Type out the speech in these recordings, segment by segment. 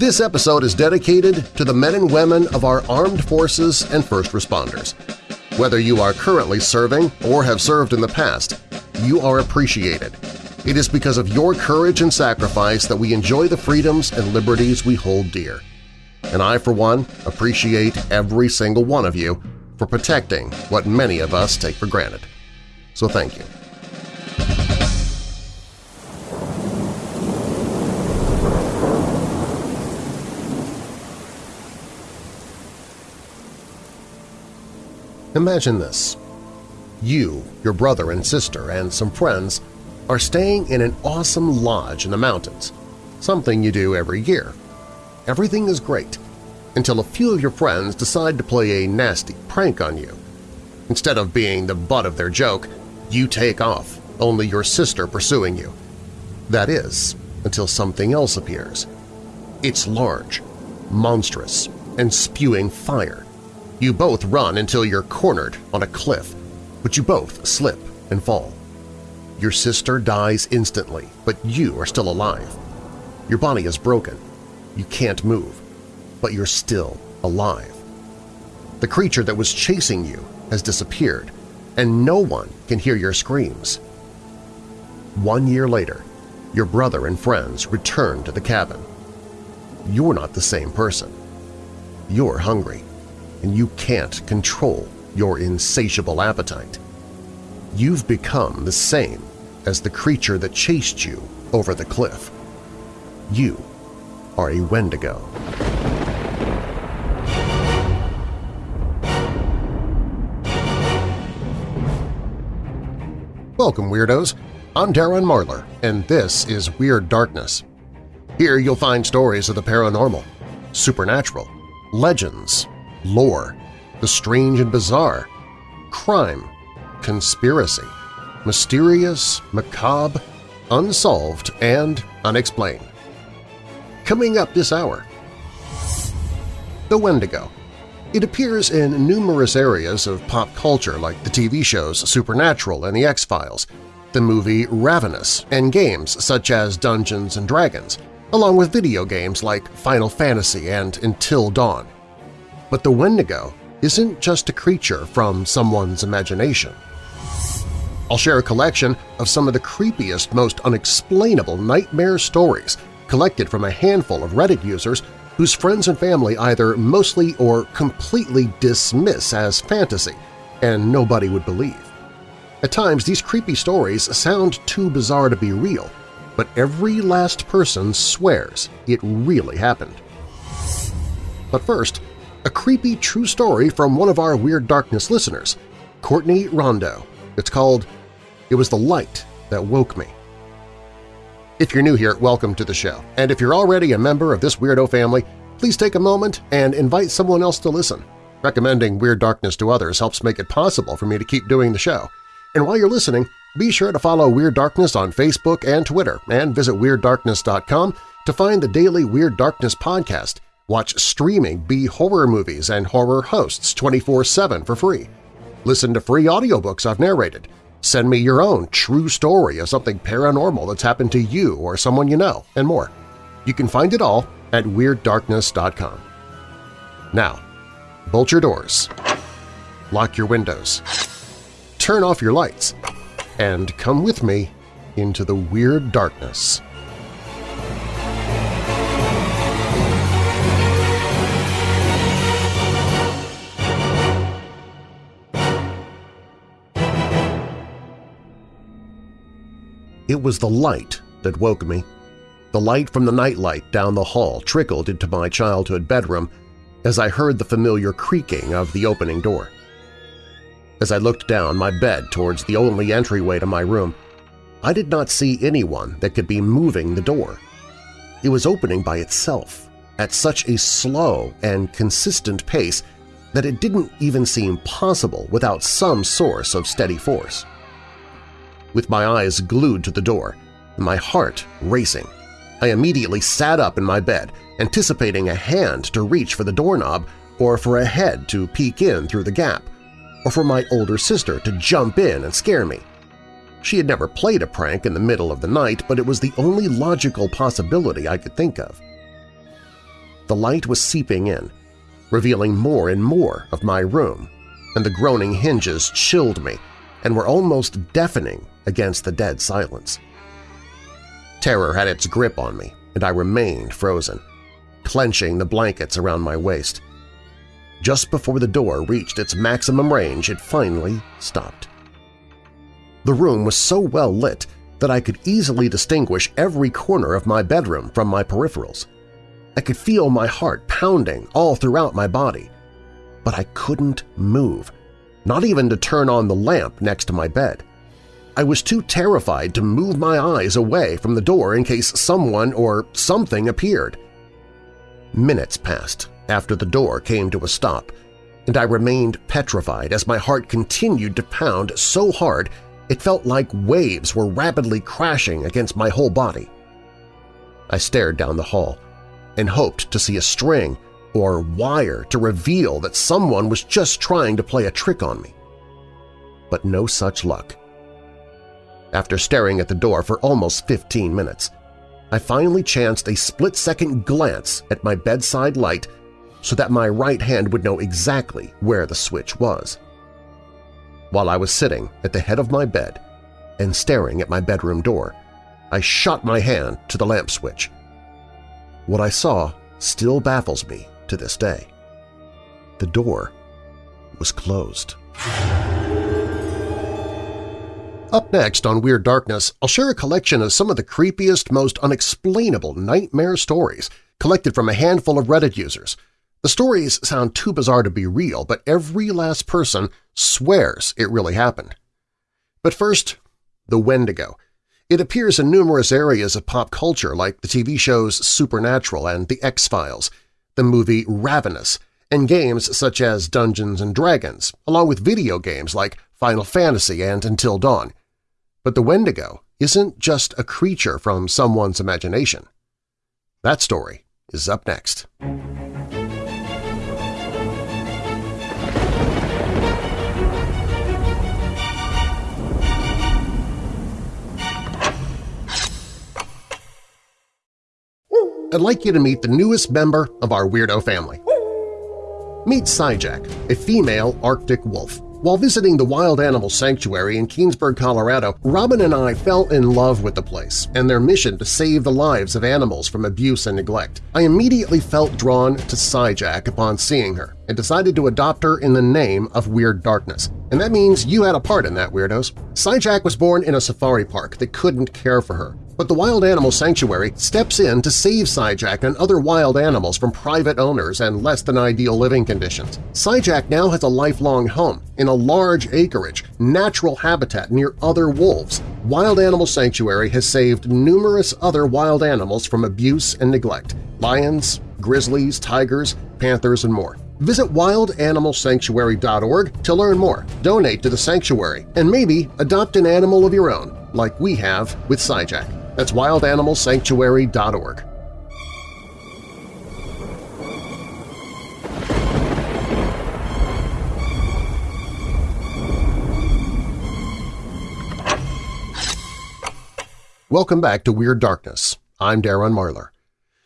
This episode is dedicated to the men and women of our armed forces and first responders. Whether you are currently serving or have served in the past, you are appreciated. It is because of your courage and sacrifice that we enjoy the freedoms and liberties we hold dear. And I, for one, appreciate every single one of you for protecting what many of us take for granted. So thank you. Imagine this. You, your brother and sister, and some friends are staying in an awesome lodge in the mountains, something you do every year. Everything is great, until a few of your friends decide to play a nasty prank on you. Instead of being the butt of their joke, you take off, only your sister pursuing you. That is, until something else appears. It's large, monstrous, and spewing fire. You both run until you're cornered on a cliff, but you both slip and fall. Your sister dies instantly, but you are still alive. Your body is broken. You can't move, but you're still alive. The creature that was chasing you has disappeared, and no one can hear your screams. One year later, your brother and friends return to the cabin. You're not the same person. You're hungry and you can't control your insatiable appetite. You've become the same as the creature that chased you over the cliff. You are a Wendigo. Welcome, Weirdos! I'm Darren Marlar, and this is Weird Darkness. Here you'll find stories of the paranormal, supernatural, legends, lore, the strange and bizarre, crime, conspiracy, mysterious, macabre, unsolved, and unexplained. Coming up this hour, The Wendigo. It appears in numerous areas of pop culture like the TV shows Supernatural and The X-Files, the movie Ravenous, and games such as Dungeons & Dragons, along with video games like Final Fantasy and Until Dawn. But the Wendigo isn't just a creature from someone's imagination. I'll share a collection of some of the creepiest, most unexplainable nightmare stories collected from a handful of Reddit users whose friends and family either mostly or completely dismiss as fantasy, and nobody would believe. At times, these creepy stories sound too bizarre to be real, but every last person swears it really happened. But first, a creepy true story from one of our Weird Darkness listeners, Courtney Rondo. It's called It Was the Light That Woke Me. If you're new here, welcome to the show, and if you're already a member of this weirdo family, please take a moment and invite someone else to listen. Recommending Weird Darkness to others helps make it possible for me to keep doing the show. And while you're listening, be sure to follow Weird Darkness on Facebook and Twitter, and visit WeirdDarkness.com to find the daily Weird Darkness podcast – Watch streaming B horror movies and horror hosts 24-7 for free. Listen to free audiobooks I've narrated. Send me your own true story of something paranormal that's happened to you or someone you know, and more. You can find it all at WeirdDarkness.com. Now, bolt your doors, lock your windows, turn off your lights, and come with me into the Weird Darkness. It was the light that woke me. The light from the nightlight down the hall trickled into my childhood bedroom as I heard the familiar creaking of the opening door. As I looked down my bed towards the only entryway to my room, I did not see anyone that could be moving the door. It was opening by itself at such a slow and consistent pace that it didn't even seem possible without some source of steady force with my eyes glued to the door and my heart racing. I immediately sat up in my bed, anticipating a hand to reach for the doorknob or for a head to peek in through the gap, or for my older sister to jump in and scare me. She had never played a prank in the middle of the night, but it was the only logical possibility I could think of. the light was seeping in, revealing more and more of my room, and the groaning hinges chilled me and were almost deafening against the dead silence. Terror had its grip on me, and I remained frozen, clenching the blankets around my waist. Just before the door reached its maximum range, it finally stopped. The room was so well lit that I could easily distinguish every corner of my bedroom from my peripherals. I could feel my heart pounding all throughout my body. But I couldn't move, not even to turn on the lamp next to my bed. I was too terrified to move my eyes away from the door in case someone or something appeared. Minutes passed after the door came to a stop, and I remained petrified as my heart continued to pound so hard it felt like waves were rapidly crashing against my whole body. I stared down the hall and hoped to see a string or wire to reveal that someone was just trying to play a trick on me. But no such luck. After staring at the door for almost 15 minutes, I finally chanced a split-second glance at my bedside light so that my right hand would know exactly where the switch was. While I was sitting at the head of my bed and staring at my bedroom door, I shot my hand to the lamp switch. What I saw still baffles me to this day. The door was closed. Up next on Weird Darkness, I'll share a collection of some of the creepiest, most unexplainable nightmare stories collected from a handful of Reddit users. The stories sound too bizarre to be real, but every last person swears it really happened. But first, the Wendigo. It appears in numerous areas of pop culture like the TV shows Supernatural and The X-Files, the movie Ravenous, and games such as Dungeons & Dragons, along with video games like Final Fantasy and Until Dawn. But the Wendigo isn't just a creature from someone's imagination. That story is up next. I'd like you to meet the newest member of our weirdo family. Meet Syjack, a female Arctic wolf. While visiting the Wild Animal Sanctuary in Keenesburg, Colorado, Robin and I fell in love with the place and their mission to save the lives of animals from abuse and neglect. I immediately felt drawn to Syjack upon seeing her and decided to adopt her in the name of Weird Darkness. And that means you had a part in that, Weirdos. Syjack was born in a safari park that couldn't care for her, but the Wild Animal Sanctuary steps in to save Syjack and other wild animals from private owners and less-than-ideal living conditions. Syjack now has a lifelong home in a large acreage, natural habitat near other wolves. Wild Animal Sanctuary has saved numerous other wild animals from abuse and neglect – lions, grizzlies, tigers, panthers, and more. Visit wildanimalsanctuary.org to learn more, donate to the sanctuary, and maybe adopt an animal of your own, like we have with Syjack. That's wildanimalsanctuary.org. Welcome back to Weird Darkness. I'm Darren Marlar.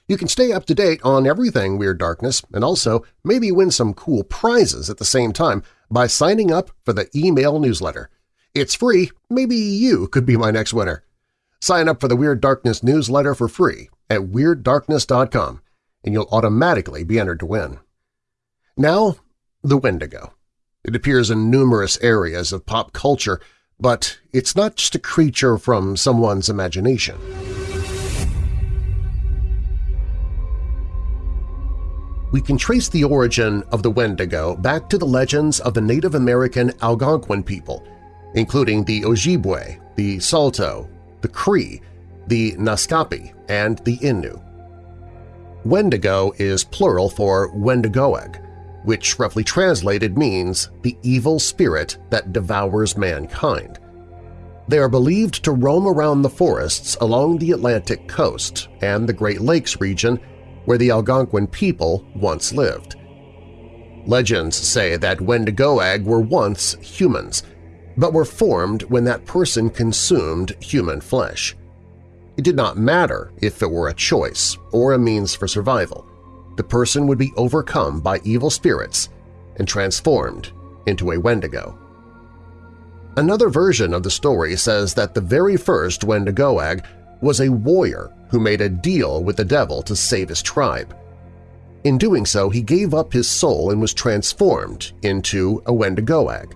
You can stay up to date on everything Weird Darkness and also maybe win some cool prizes at the same time by signing up for the email newsletter. It's free, maybe you could be my next winner. Sign up for the Weird Darkness newsletter for free at WeirdDarkness.com and you'll automatically be entered to win. Now, the Wendigo. It appears in numerous areas of pop culture, but it's not just a creature from someone's imagination. We can trace the origin of the Wendigo back to the legends of the Native American Algonquin people, including the Ojibwe, the Saulteaux, the Cree, the Naskapi, and the Innu. Wendigo is plural for Wendigoag, which roughly translated means the evil spirit that devours mankind. They are believed to roam around the forests along the Atlantic coast and the Great Lakes region where the Algonquin people once lived. Legends say that Wendigoag were once humans, but were formed when that person consumed human flesh. It did not matter if it were a choice or a means for survival. the person would be overcome by evil spirits and transformed into a Wendigo. Another version of the story says that the very first Wendigoag was a warrior who made a deal with the devil to save his tribe. In doing so, he gave up his soul and was transformed into a Wendigoag.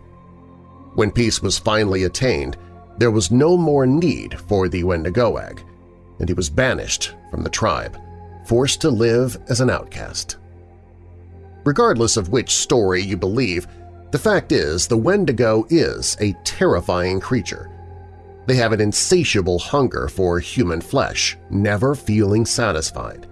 When peace was finally attained, there was no more need for the Wendigoag, and he was banished from the tribe, forced to live as an outcast. Regardless of which story you believe, the fact is the Wendigo is a terrifying creature. They have an insatiable hunger for human flesh, never feeling satisfied.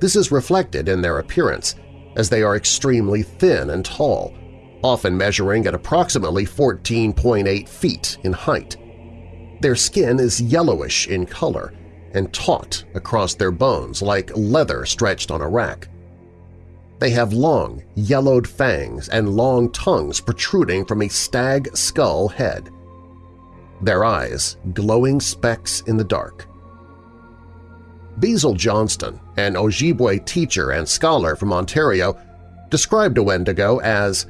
This is reflected in their appearance, as they are extremely thin and tall, often measuring at approximately 14.8 feet in height. Their skin is yellowish in color and taut across their bones like leather stretched on a rack. They have long, yellowed fangs and long tongues protruding from a stag skull head. Their eyes glowing specks in the dark. Basil Johnston, an Ojibwe teacher and scholar from Ontario, described a Wendigo as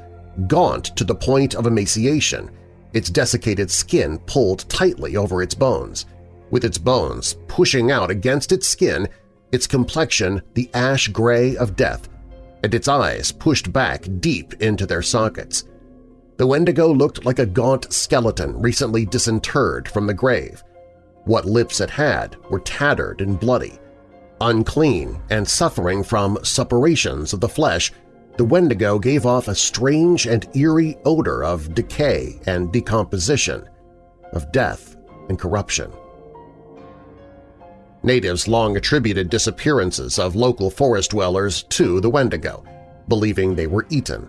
gaunt to the point of emaciation, its desiccated skin pulled tightly over its bones, with its bones pushing out against its skin, its complexion the ash gray of death, and its eyes pushed back deep into their sockets. The Wendigo looked like a gaunt skeleton recently disinterred from the grave. What lips it had were tattered and bloody. Unclean and suffering from suppurations of the flesh, the Wendigo gave off a strange and eerie odor of decay and decomposition, of death and corruption. Natives long attributed disappearances of local forest dwellers to the Wendigo, believing they were eaten.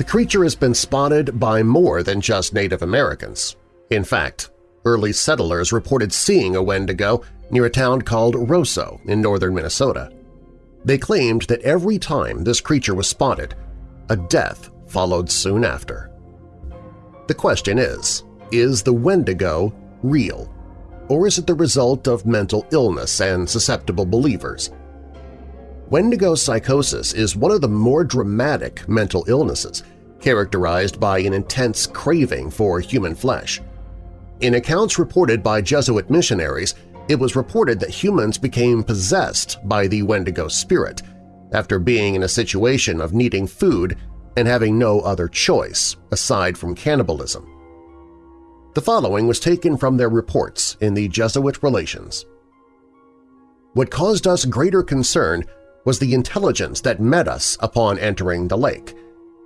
The creature has been spotted by more than just Native Americans. In fact, early settlers reported seeing a Wendigo near a town called Roseau in northern Minnesota. They claimed that every time this creature was spotted, a death followed soon after. The question is, is the Wendigo real? or is it the result of mental illness and susceptible believers? Wendigo psychosis is one of the more dramatic mental illnesses, characterized by an intense craving for human flesh. In accounts reported by Jesuit missionaries, it was reported that humans became possessed by the Wendigo spirit after being in a situation of needing food and having no other choice aside from cannibalism. The following was taken from their reports in the Jesuit Relations. What caused us greater concern was the intelligence that met us upon entering the lake,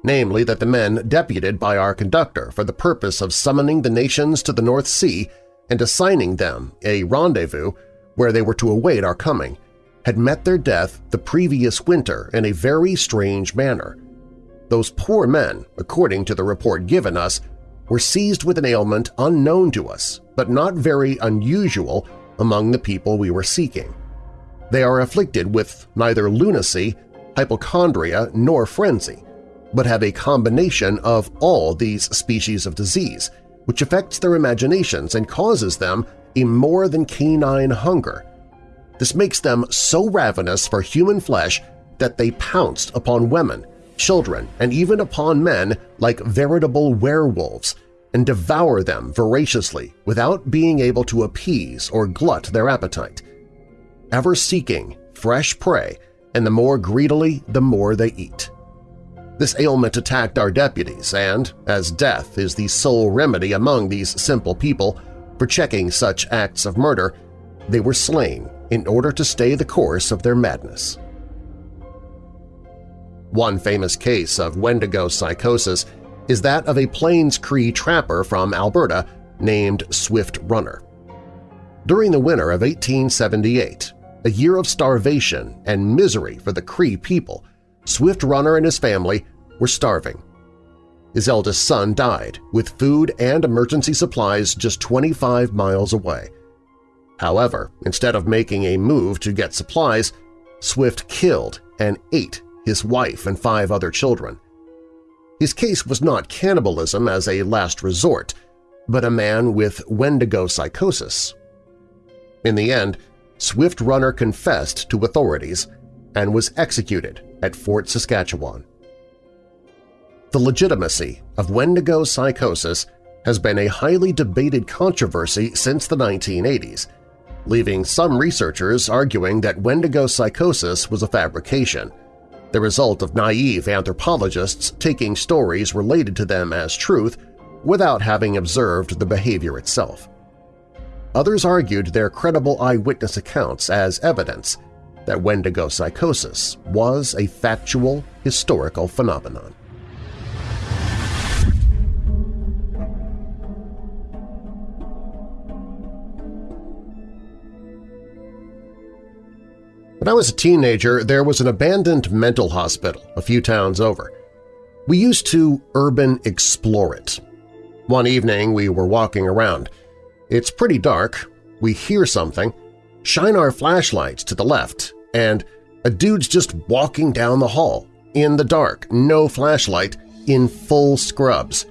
namely that the men deputed by our conductor for the purpose of summoning the nations to the North Sea and assigning them a rendezvous where they were to await our coming, had met their death the previous winter in a very strange manner. Those poor men, according to the report given us, were seized with an ailment unknown to us but not very unusual among the people we were seeking. They are afflicted with neither lunacy, hypochondria, nor frenzy, but have a combination of all these species of disease, which affects their imaginations and causes them a more than canine hunger. This makes them so ravenous for human flesh that they pounced upon women, children, and even upon men like veritable werewolves and devour them voraciously without being able to appease or glut their appetite. Ever seeking fresh prey, and the more greedily the more they eat. This ailment attacked our deputies and, as death is the sole remedy among these simple people for checking such acts of murder, they were slain in order to stay the course of their madness. One famous case of Wendigo psychosis is that of a Plains Cree trapper from Alberta named Swift Runner. During the winter of 1878, a year of starvation and misery for the Cree people, Swift Runner and his family were starving. His eldest son died, with food and emergency supplies just 25 miles away. However, instead of making a move to get supplies, Swift killed and ate his wife and five other children. His case was not cannibalism as a last resort, but a man with Wendigo psychosis. In the end, Swift Runner confessed to authorities, and was executed at Fort Saskatchewan. The legitimacy of Wendigo psychosis has been a highly debated controversy since the 1980s, leaving some researchers arguing that Wendigo psychosis was a fabrication, the result of naive anthropologists taking stories related to them as truth without having observed the behavior itself. Others argued their credible eyewitness accounts as evidence that Wendigo psychosis was a factual, historical phenomenon. When I was a teenager, there was an abandoned mental hospital a few towns over. We used to urban explore it. One evening we were walking around. It's pretty dark. We hear something, shine our flashlights to the left, and a dude's just walking down the hall, in the dark, no flashlight, in full scrubs.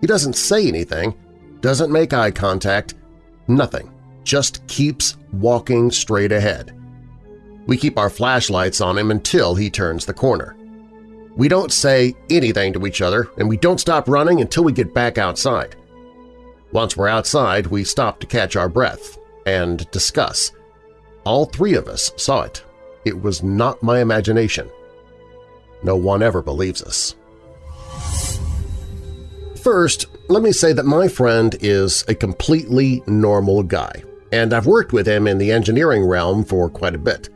He doesn't say anything, doesn't make eye contact, nothing, just keeps walking straight ahead. We keep our flashlights on him until he turns the corner. We don't say anything to each other, and we don't stop running until we get back outside. Once we're outside, we stop to catch our breath and discuss. All three of us saw it. It was not my imagination. No one ever believes us. First, let me say that my friend is a completely normal guy, and I've worked with him in the engineering realm for quite a bit.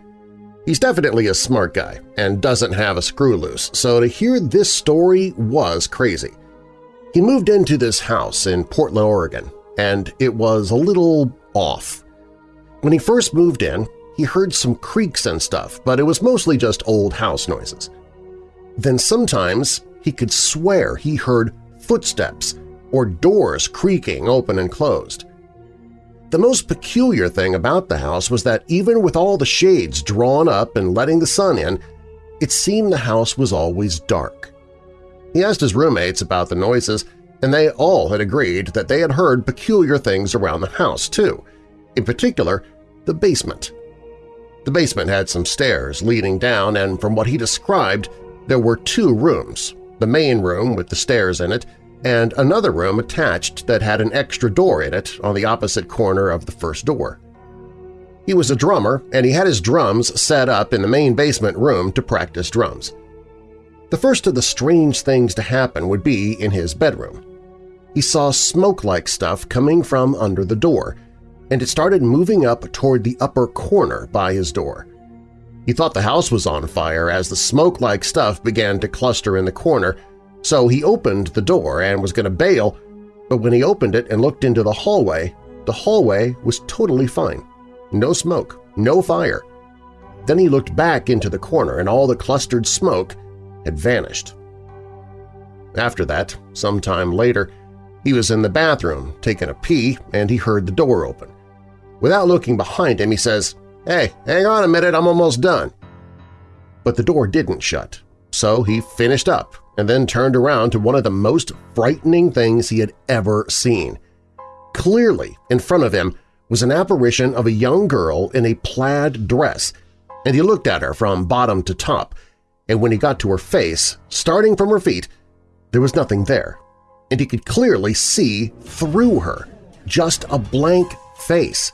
He's definitely a smart guy and doesn't have a screw loose, so to hear this story was crazy. He moved into this house in Portland, Oregon, and it was a little off. When he first moved in, he heard some creaks and stuff, but it was mostly just old house noises. Then sometimes he could swear he heard footsteps or doors creaking open and closed. The most peculiar thing about the house was that even with all the shades drawn up and letting the sun in, it seemed the house was always dark. He asked his roommates about the noises, and they all had agreed that they had heard peculiar things around the house, too, in particular the basement. The basement had some stairs leading down, and from what he described, there were two rooms, the main room with the stairs in it and another room attached that had an extra door in it on the opposite corner of the first door. He was a drummer, and he had his drums set up in the main basement room to practice drums. The first of the strange things to happen would be in his bedroom. He saw smoke-like stuff coming from under the door, and it started moving up toward the upper corner by his door. He thought the house was on fire as the smoke-like stuff began to cluster in the corner so he opened the door and was going to bail, but when he opened it and looked into the hallway, the hallway was totally fine. No smoke, no fire. Then he looked back into the corner and all the clustered smoke had vanished. After that, some time later, he was in the bathroom taking a pee and he heard the door open. Without looking behind him, he says, Hey, hang on a minute, I'm almost done. But the door didn't shut, so he finished up and then turned around to one of the most frightening things he had ever seen. Clearly, in front of him was an apparition of a young girl in a plaid dress, and he looked at her from bottom to top, and when he got to her face, starting from her feet, there was nothing there, and he could clearly see through her, just a blank face.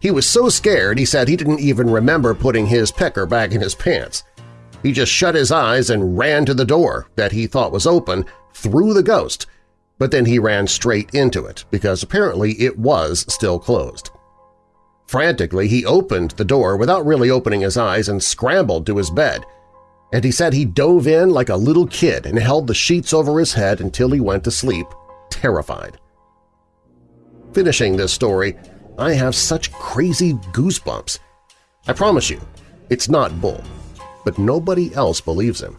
He was so scared he said he didn't even remember putting his pecker back in his pants. He just shut his eyes and ran to the door that he thought was open through the ghost, but then he ran straight into it because apparently it was still closed. Frantically, he opened the door without really opening his eyes and scrambled to his bed, and he said he dove in like a little kid and held the sheets over his head until he went to sleep, terrified. Finishing this story, I have such crazy goosebumps. I promise you, it's not bull but nobody else believes him.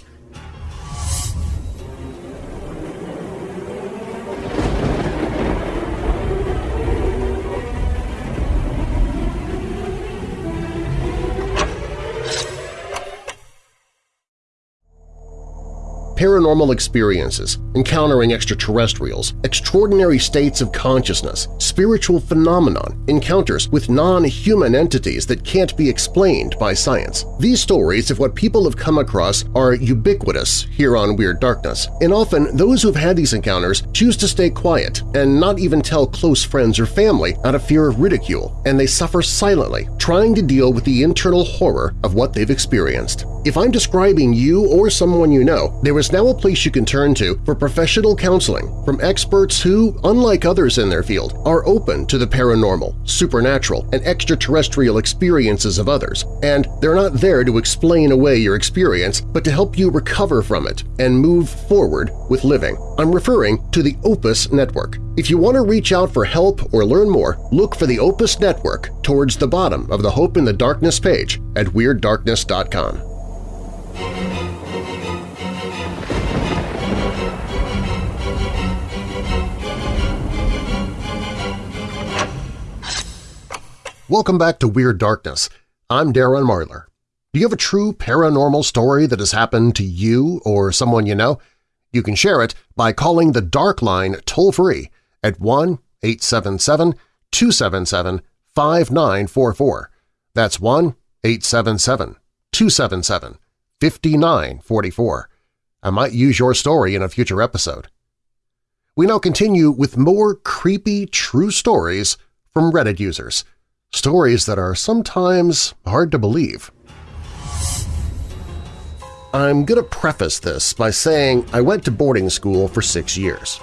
Paranormal experiences, encountering extraterrestrials, extraordinary states of consciousness, spiritual phenomenon, encounters with non-human entities that can't be explained by science. These stories of what people have come across are ubiquitous here on Weird Darkness, and often those who've had these encounters choose to stay quiet and not even tell close friends or family out of fear of ridicule, and they suffer silently, trying to deal with the internal horror of what they've experienced. If I'm describing you or someone you know, there is now a place you can turn to for professional counseling from experts who, unlike others in their field, are open to the paranormal, supernatural, and extraterrestrial experiences of others, and they're not there to explain away your experience but to help you recover from it and move forward with living. I'm referring to the Opus Network. If you want to reach out for help or learn more, look for the Opus Network towards the bottom of the Hope in the Darkness page at WeirdDarkness.com. Welcome back to Weird Darkness. I'm Darren Marlar. Do you have a true paranormal story that has happened to you or someone you know? You can share it by calling the Dark Line toll-free at 1-877-277-5944. That's 1-877-277-5944. I might use your story in a future episode. We now continue with more creepy true stories from Reddit users – stories that are sometimes hard to believe. I'm going to preface this by saying I went to boarding school for six years.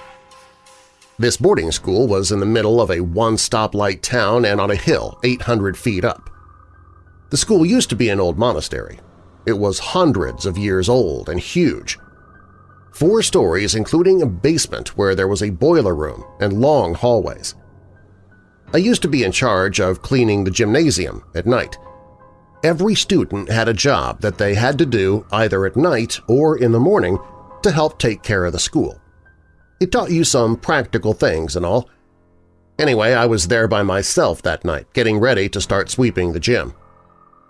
This boarding school was in the middle of a one-stoplight town and on a hill 800 feet up. The school used to be an old monastery. It was hundreds of years old and huge. Four stories including a basement where there was a boiler room and long hallways. I used to be in charge of cleaning the gymnasium at night. Every student had a job that they had to do either at night or in the morning to help take care of the school. It taught you some practical things and all. Anyway, I was there by myself that night, getting ready to start sweeping the gym.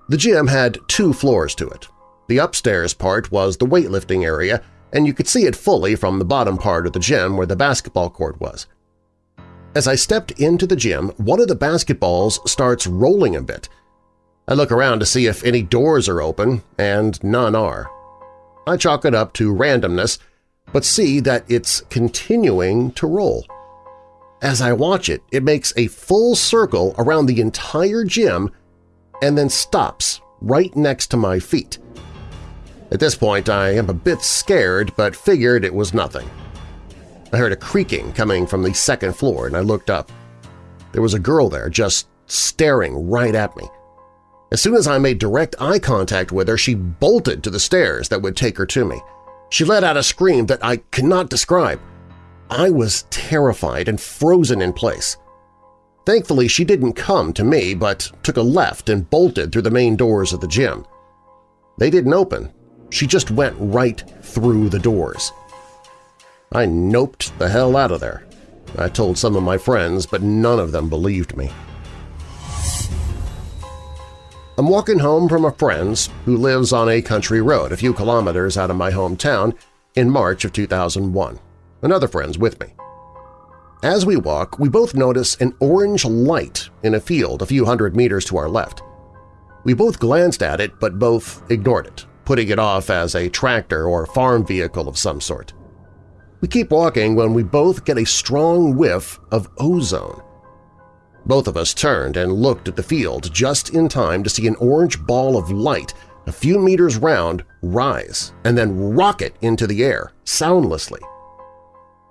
The gym had two floors to it. The upstairs part was the weightlifting area, and you could see it fully from the bottom part of the gym where the basketball court was. As I stepped into the gym, one of the basketballs starts rolling a bit. I look around to see if any doors are open, and none are. I chalk it up to randomness, but see that it's continuing to roll. As I watch it, it makes a full circle around the entire gym and then stops right next to my feet. At this point, I am a bit scared but figured it was nothing. I heard a creaking coming from the second floor and I looked up. There was a girl there just staring right at me. As soon as I made direct eye contact with her, she bolted to the stairs that would take her to me. She let out a scream that I cannot describe. I was terrified and frozen in place. Thankfully, she didn't come to me but took a left and bolted through the main doors of the gym. They didn't open. She just went right through the doors. I noped the hell out of there. I told some of my friends, but none of them believed me. I'm walking home from a friend's who lives on a country road a few kilometers out of my hometown in March of 2001. Another friend's with me. As we walk, we both notice an orange light in a field a few hundred meters to our left. We both glanced at it but both ignored it, putting it off as a tractor or farm vehicle of some sort. We keep walking when we both get a strong whiff of ozone. Both of us turned and looked at the field just in time to see an orange ball of light a few meters round rise and then rocket into the air, soundlessly.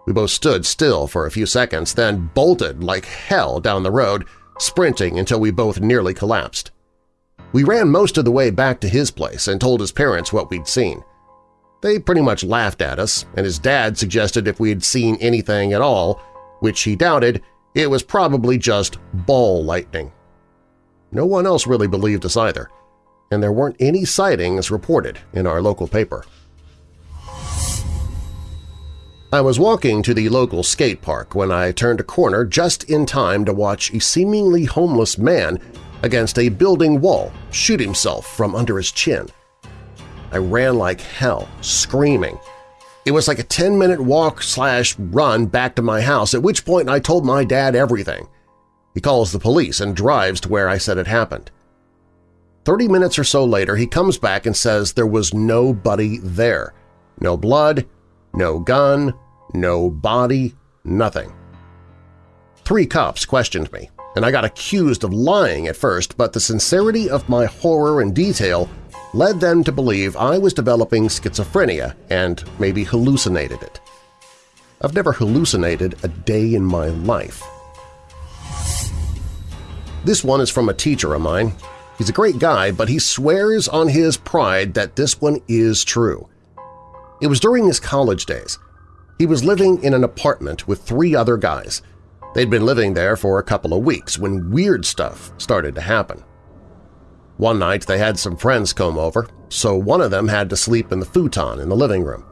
We both stood still for a few seconds, then bolted like hell down the road, sprinting until we both nearly collapsed. We ran most of the way back to his place and told his parents what we'd seen. They pretty much laughed at us, and his dad suggested if we had seen anything at all, which he doubted, it was probably just ball lightning. No one else really believed us either, and there weren't any sightings reported in our local paper. I was walking to the local skate park when I turned a corner just in time to watch a seemingly homeless man against a building wall shoot himself from under his chin. I ran like hell, screaming, It was like a 10-minute walk slash run back to my house, at which point I told my dad everything. He calls the police and drives to where I said it happened. Thirty minutes or so later, he comes back and says there was nobody there. No blood, no gun, no body, nothing. Three cops questioned me, and I got accused of lying at first, but the sincerity of my horror and detail led them to believe I was developing schizophrenia and maybe hallucinated it. I've never hallucinated a day in my life. This one is from a teacher of mine. He's a great guy, but he swears on his pride that this one is true. It was during his college days. He was living in an apartment with three other guys. They'd been living there for a couple of weeks when weird stuff started to happen. One night they had some friends come over, so one of them had to sleep in the futon in the living room.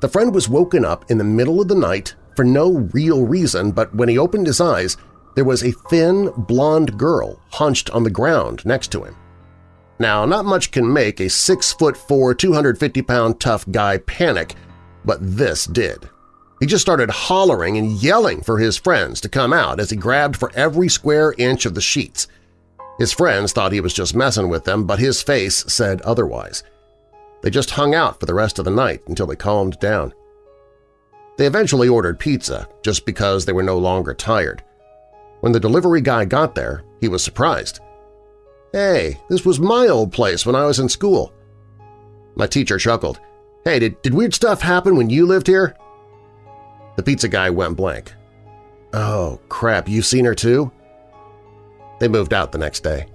The friend was woken up in the middle of the night for no real reason, but when he opened his eyes, there was a thin, blonde girl hunched on the ground next to him. Now, not much can make a 6'4", 250-pound tough guy panic, but this did. He just started hollering and yelling for his friends to come out as he grabbed for every square inch of the sheets – his friends thought he was just messing with them, but his face said otherwise. They just hung out for the rest of the night until they calmed down. They eventually ordered pizza just because they were no longer tired. When the delivery guy got there, he was surprised. Hey, this was my old place when I was in school. My teacher chuckled. Hey, did, did weird stuff happen when you lived here? The pizza guy went blank. Oh, crap, you've seen her too? They moved out the next day.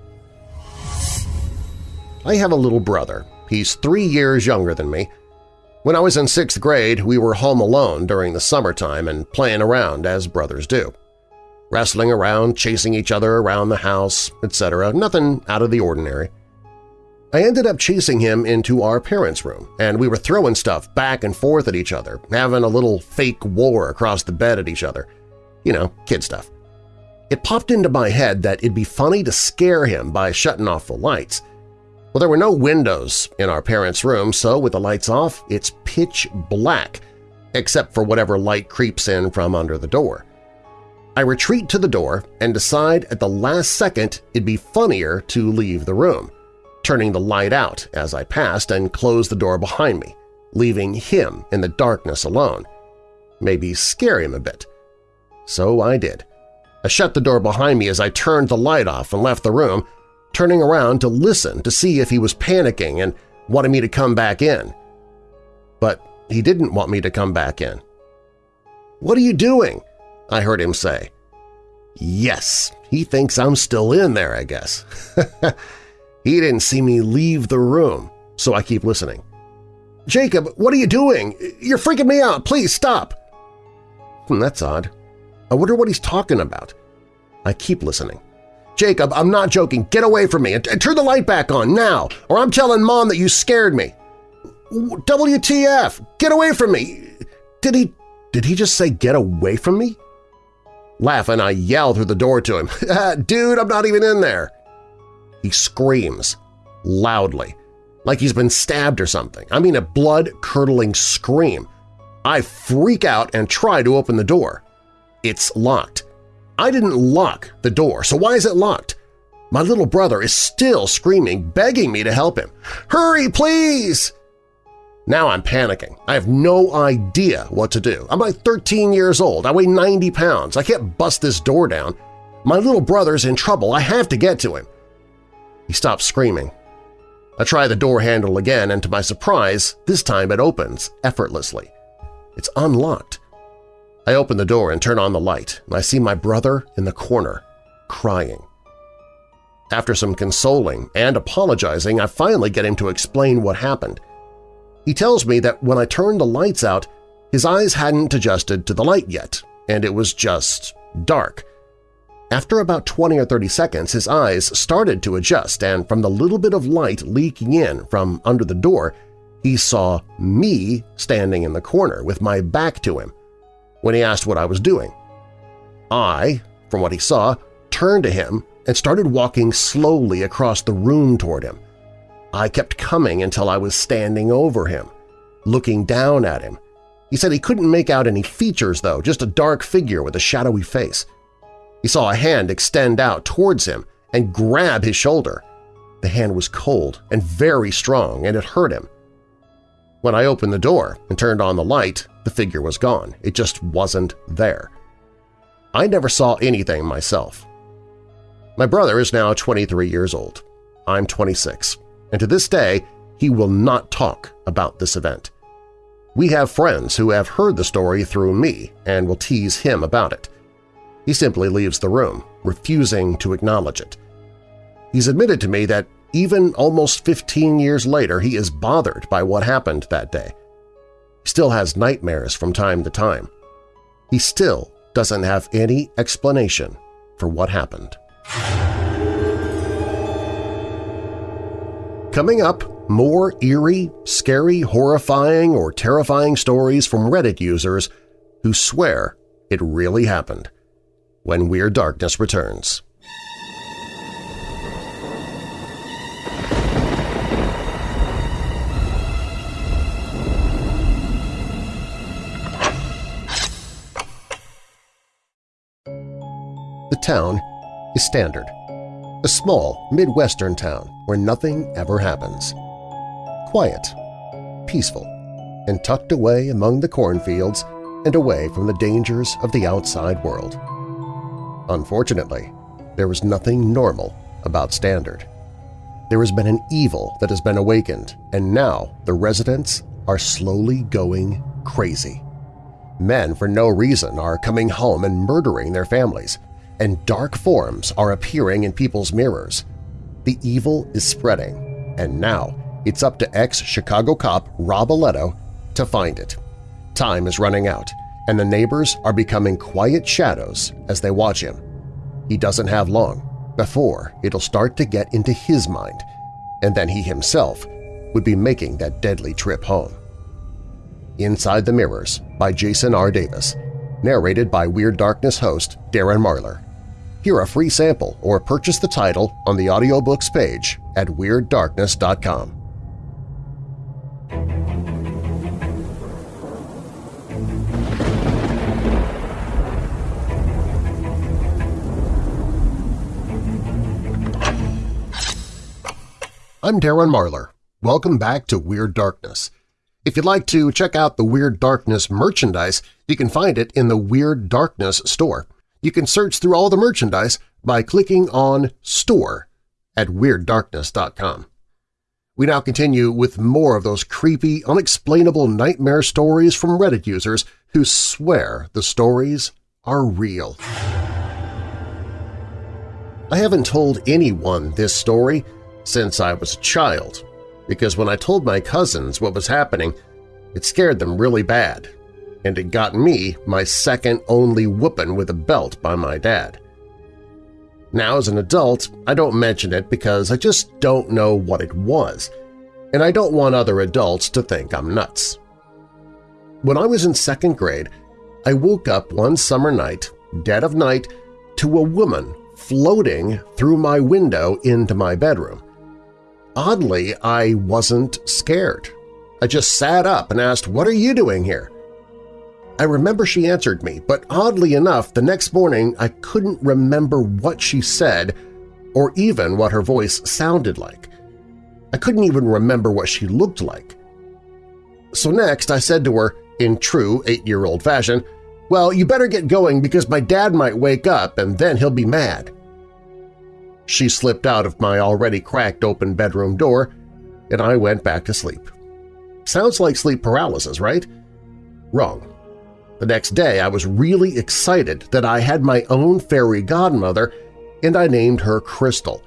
I have a little brother. He's three years younger than me. When I was in sixth grade, we were home alone during the summertime and playing around as brothers do. Wrestling around, chasing each other around the house, etc. Nothing out of the ordinary. I ended up chasing him into our parents' room, and we were throwing stuff back and forth at each other, having a little fake war across the bed at each other. You know, kid stuff. It popped into my head that it'd be funny to scare him by shutting off the lights. Well, there were no windows in our parents' room, so with the lights off, it's pitch black, except for whatever light creeps in from under the door. I retreat to the door and decide at the last second it'd be funnier to leave the room, turning the light out as I passed and close the door behind me, leaving him in the darkness alone. Maybe scare him a bit. So I did. I shut the door behind me as I turned the light off and left the room, turning around to listen to see if he was panicking and wanted me to come back in. But he didn't want me to come back in. "'What are you doing?' I heard him say. Yes, he thinks I'm still in there, I guess. he didn't see me leave the room, so I keep listening. Jacob, what are you doing? You're freaking me out. Please stop. Hmm, that's odd. I wonder what he's talking about. I keep listening. Jacob, I'm not joking. Get away from me and, turn the light back on now, or I'm telling Mom that you scared me. WTF! Get away from me! Did he… did he just say get away from me? Laughing, I yell through the door to him, Dude, I'm not even in there! He screams, loudly, like he's been stabbed or something. I mean a blood-curdling scream. I freak out and try to open the door. It's locked. I didn't lock the door, so why is it locked? My little brother is still screaming, begging me to help him. Hurry, please! Now I'm panicking. I have no idea what to do. I'm like 13 years old. I weigh 90 pounds. I can't bust this door down. My little brother's in trouble. I have to get to him. He stops screaming. I try the door handle again, and to my surprise, this time it opens effortlessly. It's unlocked. I open the door and turn on the light, and I see my brother in the corner, crying. After some consoling and apologizing, I finally get him to explain what happened. He tells me that when I turned the lights out, his eyes hadn't adjusted to the light yet, and it was just dark. After about 20 or 30 seconds, his eyes started to adjust, and from the little bit of light leaking in from under the door, he saw me standing in the corner with my back to him when he asked what I was doing. I, from what he saw, turned to him and started walking slowly across the room toward him. I kept coming until I was standing over him. looking down at him. He said he couldn't make out any features, though, just a dark figure with a shadowy face. He saw a hand extend out towards him and grab his shoulder. The hand was cold and very strong, and it hurt him. When I opened the door and turned on the light, the figure was gone. It just wasn't there. I never saw anything myself. My brother is now 23 years old. I'm 26, and to this day he will not talk about this event. We have friends who have heard the story through me and will tease him about it. He simply leaves the room, refusing to acknowledge it. He's admitted to me that even almost 15 years later he is bothered by what happened that day. Still has nightmares from time to time. He still doesn't have any explanation for what happened. Coming up, more eerie, scary, horrifying, or terrifying stories from Reddit users who swear it really happened when Weird Darkness returns. The town is Standard, a small Midwestern town where nothing ever happens. Quiet, peaceful, and tucked away among the cornfields and away from the dangers of the outside world. Unfortunately, there is nothing normal about Standard. There has been an evil that has been awakened, and now the residents are slowly going crazy. Men for no reason are coming home and murdering their families, and dark forms are appearing in people's mirrors. The evil is spreading, and now it's up to ex-Chicago cop Rob Aletto to find it. Time is running out, and the neighbors are becoming quiet shadows as they watch him. He doesn't have long before it'll start to get into his mind, and then he himself would be making that deadly trip home. Inside the Mirrors by Jason R. Davis, narrated by Weird Darkness host Darren Marlar. Hear a free sample or purchase the title on the audiobooks page at WeirdDarkness.com. I'm Darren Marlar. Welcome back to Weird Darkness. If you'd like to check out the Weird Darkness merchandise, you can find it in the Weird Darkness store you can search through all the merchandise by clicking on Store at WeirdDarkness.com. We now continue with more of those creepy, unexplainable nightmare stories from Reddit users who swear the stories are real. I haven't told anyone this story since I was a child, because when I told my cousins what was happening, it scared them really bad and it got me my second only whooping with a belt by my dad. Now as an adult, I don't mention it because I just don't know what it was, and I don't want other adults to think I'm nuts. When I was in second grade, I woke up one summer night, dead of night, to a woman floating through my window into my bedroom. Oddly, I wasn't scared. I just sat up and asked, what are you doing here? I remember she answered me, but oddly enough, the next morning I couldn't remember what she said or even what her voice sounded like. I couldn't even remember what she looked like. So next I said to her, in true eight-year-old fashion, well, you better get going because my dad might wake up and then he'll be mad. She slipped out of my already cracked open bedroom door, and I went back to sleep. Sounds like sleep paralysis, right? Wrong. The next day I was really excited that I had my own fairy godmother and I named her Crystal.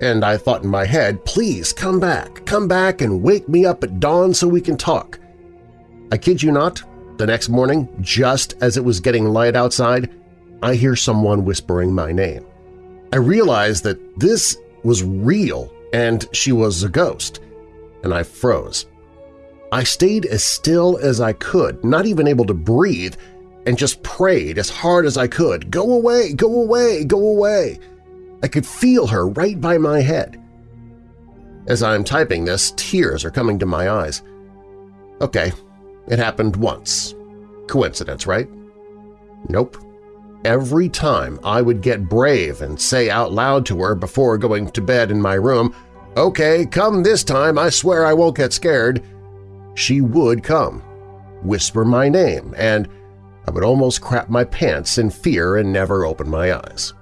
And I thought in my head, please come back, come back and wake me up at dawn so we can talk. I kid you not, the next morning, just as it was getting light outside, I hear someone whispering my name. I realized that this was real and she was a ghost, and I froze. I stayed as still as I could, not even able to breathe, and just prayed as hard as I could, go away, go away, go away. I could feel her right by my head. As I'm typing this, tears are coming to my eyes. Okay, it happened once. Coincidence, right? Nope. Every time I would get brave and say out loud to her before going to bed in my room, Okay, come this time, I swear I won't get scared, she would come, whisper my name, and I would almost crap my pants in fear and never open my eyes.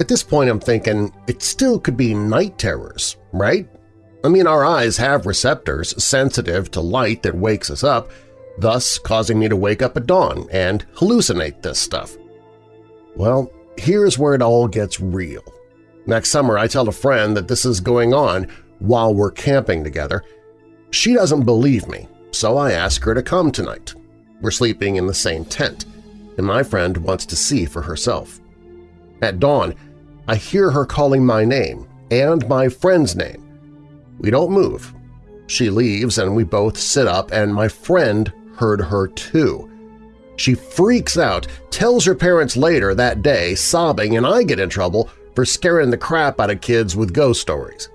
At this point I'm thinking it still could be night terrors, right? I mean, our eyes have receptors sensitive to light that wakes us up, thus causing me to wake up at dawn and hallucinate this stuff. Well, here's where it all gets real. Next summer I tell a friend that this is going on while we're camping together. She doesn't believe me, so I ask her to come tonight. We're sleeping in the same tent, and my friend wants to see for herself. At dawn, I hear her calling my name and my friend's name. We don't move. She leaves and we both sit up and my friend heard her too. She freaks out, tells her parents later that day, sobbing, and I get in trouble for scaring the crap out of kids with ghost stories.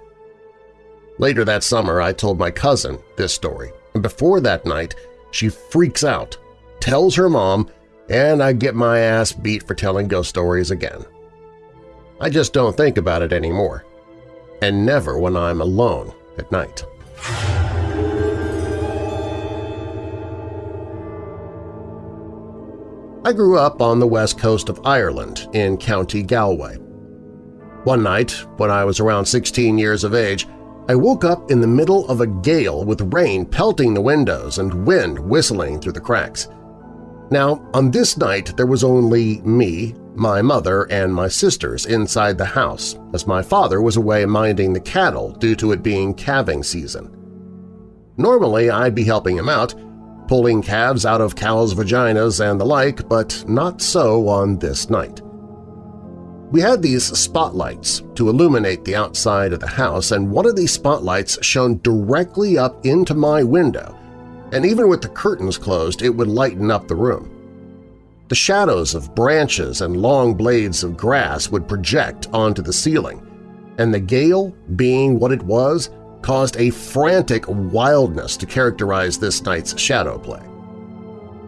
Later that summer, I told my cousin this story, and before that night, she freaks out, tells her mom, and I get my ass beat for telling ghost stories again. I just don't think about it anymore, and never when I'm alone at night. I grew up on the west coast of Ireland in County Galway. One night, when I was around 16 years of age, I woke up in the middle of a gale with rain pelting the windows and wind whistling through the cracks. Now, on this night there was only me, my mother, and my sisters inside the house, as my father was away minding the cattle due to it being calving season. Normally I'd be helping him out, pulling calves out of cows' vaginas and the like, but not so on this night. We had these spotlights to illuminate the outside of the house, and one of these spotlights shone directly up into my window, and even with the curtains closed it would lighten up the room. The shadows of branches and long blades of grass would project onto the ceiling, and the gale, being what it was, caused a frantic wildness to characterize this night's shadow play.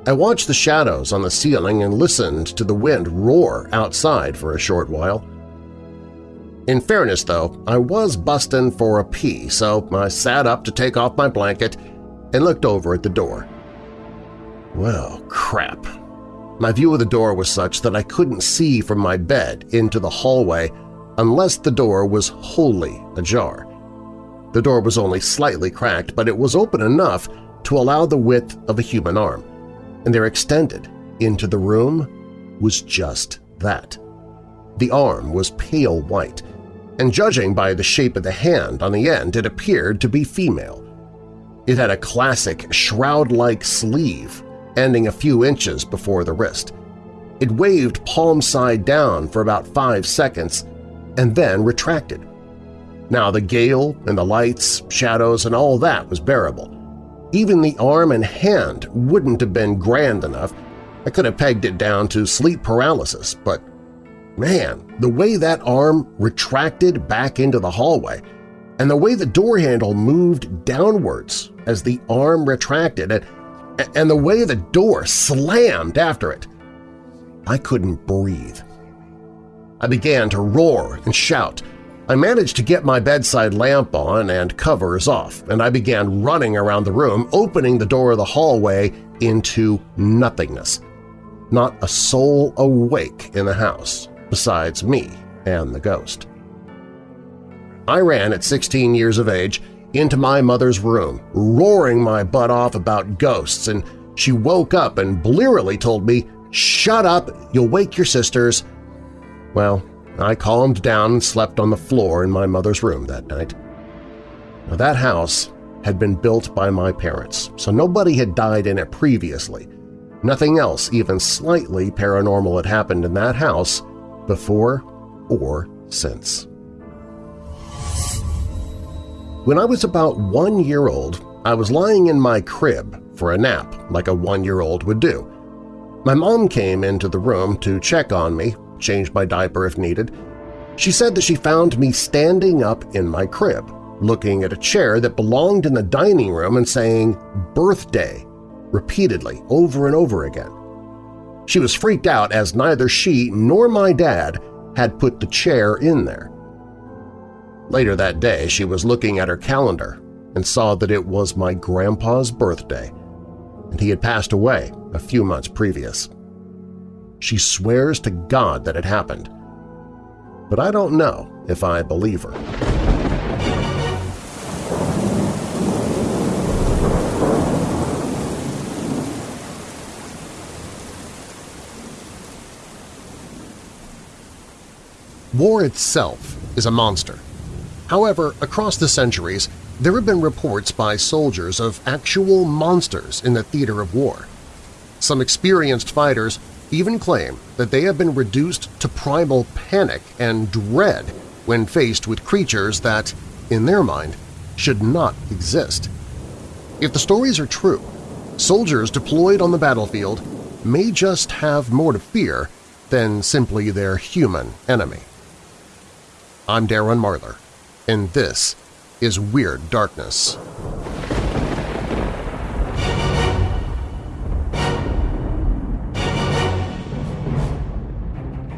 I watched the shadows on the ceiling and listened to the wind roar outside for a short while. In fairness, though, I was bustin' for a pee, so I sat up to take off my blanket and looked over at the door. Well, crap. My view of the door was such that I couldn't see from my bed into the hallway unless the door was wholly ajar. The door was only slightly cracked, but it was open enough to allow the width of a human arm, and there extended into the room was just that. The arm was pale white, and judging by the shape of the hand on the end, it appeared to be female. It had a classic shroud-like sleeve ending a few inches before the wrist. It waved palm side down for about five seconds and then retracted. Now the gale and the lights, shadows, and all that was bearable. Even the arm and hand wouldn't have been grand enough. I could have pegged it down to sleep paralysis, but man, the way that arm retracted back into the hallway and the way the door handle moved downwards as the arm retracted and, and the way the door slammed after it, I couldn't breathe. I began to roar and shout, I managed to get my bedside lamp on and covers off, and I began running around the room, opening the door of the hallway into nothingness. Not a soul awake in the house besides me and the ghost. I ran at 16 years of age into my mother's room, roaring my butt off about ghosts, and she woke up and blearily told me, "'Shut up! You'll wake your sisters!' Well, I calmed down and slept on the floor in my mother's room that night. Now, that house had been built by my parents, so nobody had died in it previously. Nothing else even slightly paranormal had happened in that house before or since. When I was about one year old, I was lying in my crib for a nap like a one-year-old would do. My mom came into the room to check on me change my diaper if needed. She said that she found me standing up in my crib, looking at a chair that belonged in the dining room and saying birthday repeatedly over and over again. She was freaked out as neither she nor my dad had put the chair in there. Later that day, she was looking at her calendar and saw that it was my grandpa's birthday, and he had passed away a few months previous. She swears to God that it happened, but I don't know if I believe her. War itself is a monster. However, across the centuries, there have been reports by soldiers of actual monsters in the theater of war. Some experienced fighters even claim that they have been reduced to primal panic and dread when faced with creatures that, in their mind, should not exist. If the stories are true, soldiers deployed on the battlefield may just have more to fear than simply their human enemy. I'm Darren Marlar, and this is Weird Darkness.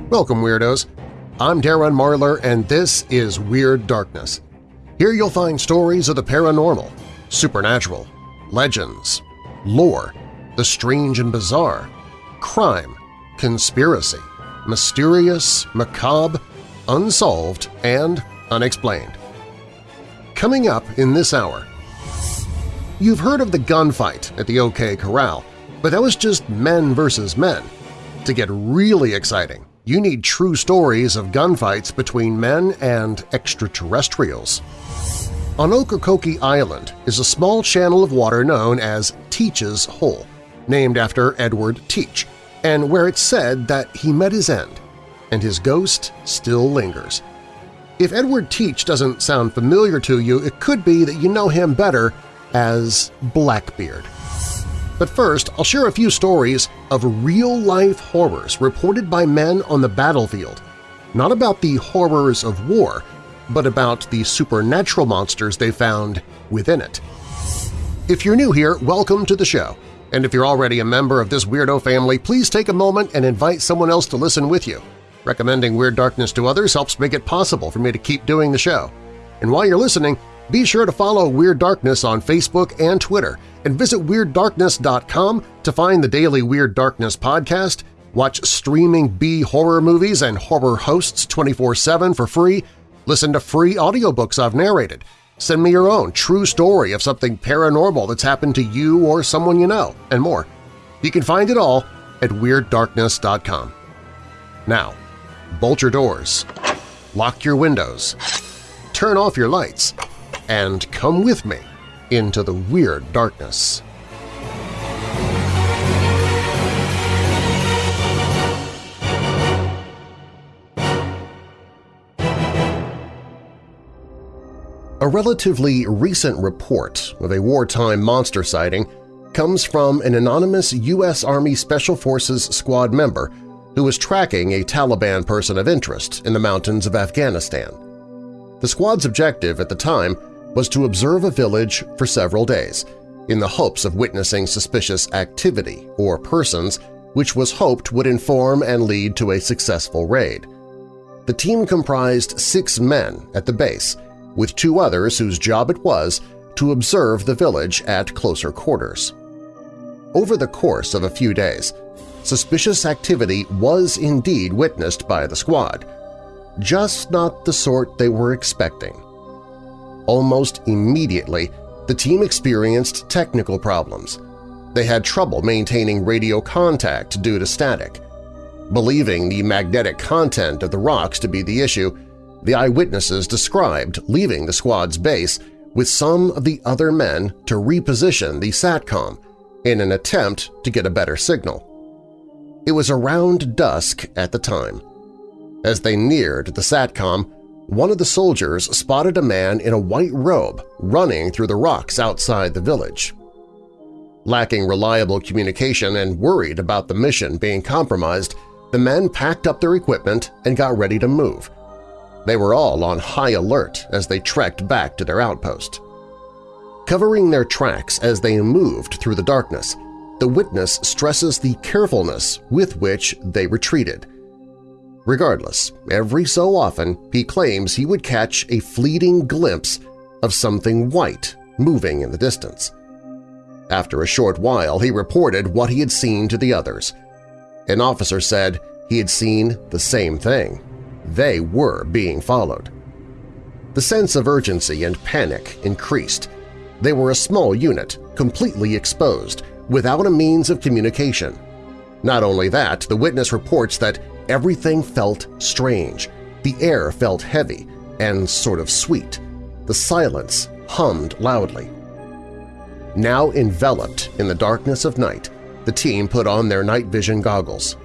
Welcome, Weirdos! I'm Darren Marlar, and this is Weird Darkness. Here you'll find stories of the paranormal, supernatural, legends, lore, the strange and bizarre, crime, conspiracy, mysterious, macabre, unsolved, and unexplained. Coming up in this hour… You've heard of the gunfight at the OK Corral, but that was just men versus men. To get really exciting, you need true stories of gunfights between men and extraterrestrials. On Ocracoke Island is a small channel of water known as Teach's Hole, named after Edward Teach, and where it's said that he met his end and his ghost still lingers. If Edward Teach doesn't sound familiar to you, it could be that you know him better as Blackbeard. But first, I'll share a few stories of real-life horrors reported by men on the battlefield, not about the horrors of war, but about the supernatural monsters they found within it. If you're new here, welcome to the show. And if you're already a member of this weirdo family, please take a moment and invite someone else to listen with you. Recommending Weird Darkness to others helps make it possible for me to keep doing the show. And while you're listening, be sure to follow Weird Darkness on Facebook and Twitter, and visit WeirdDarkness.com to find the daily Weird Darkness podcast, watch streaming B-horror movies and horror hosts 24-7 for free, listen to free audiobooks I've narrated, send me your own true story of something paranormal that's happened to you or someone you know, and more. You can find it all at WeirdDarkness.com. Now, bolt your doors, lock your windows, turn off your lights, and come with me into the weird darkness. A relatively recent report of a wartime monster sighting comes from an anonymous U.S. Army Special Forces squad member who was tracking a Taliban person of interest in the mountains of Afghanistan. The squad's objective at the time was to observe a village for several days in the hopes of witnessing suspicious activity or persons which was hoped would inform and lead to a successful raid. The team comprised six men at the base, with two others whose job it was to observe the village at closer quarters. Over the course of a few days, suspicious activity was indeed witnessed by the squad, just not the sort they were expecting. Almost immediately, the team experienced technical problems. They had trouble maintaining radio contact due to static. Believing the magnetic content of the rocks to be the issue, the eyewitnesses described leaving the squad's base with some of the other men to reposition the SATCOM in an attempt to get a better signal. It was around dusk at the time. As they neared the SATCOM, one of the soldiers spotted a man in a white robe running through the rocks outside the village. Lacking reliable communication and worried about the mission being compromised, the men packed up their equipment and got ready to move. They were all on high alert as they trekked back to their outpost. Covering their tracks as they moved through the darkness, the witness stresses the carefulness with which they retreated. Regardless, every so often he claims he would catch a fleeting glimpse of something white moving in the distance. After a short while, he reported what he had seen to the others. An officer said he had seen the same thing. They were being followed. The sense of urgency and panic increased. They were a small unit, completely exposed, without a means of communication. Not only that, the witness reports that everything felt strange. The air felt heavy and sort of sweet. The silence hummed loudly. Now enveloped in the darkness of night, the team put on their night vision goggles.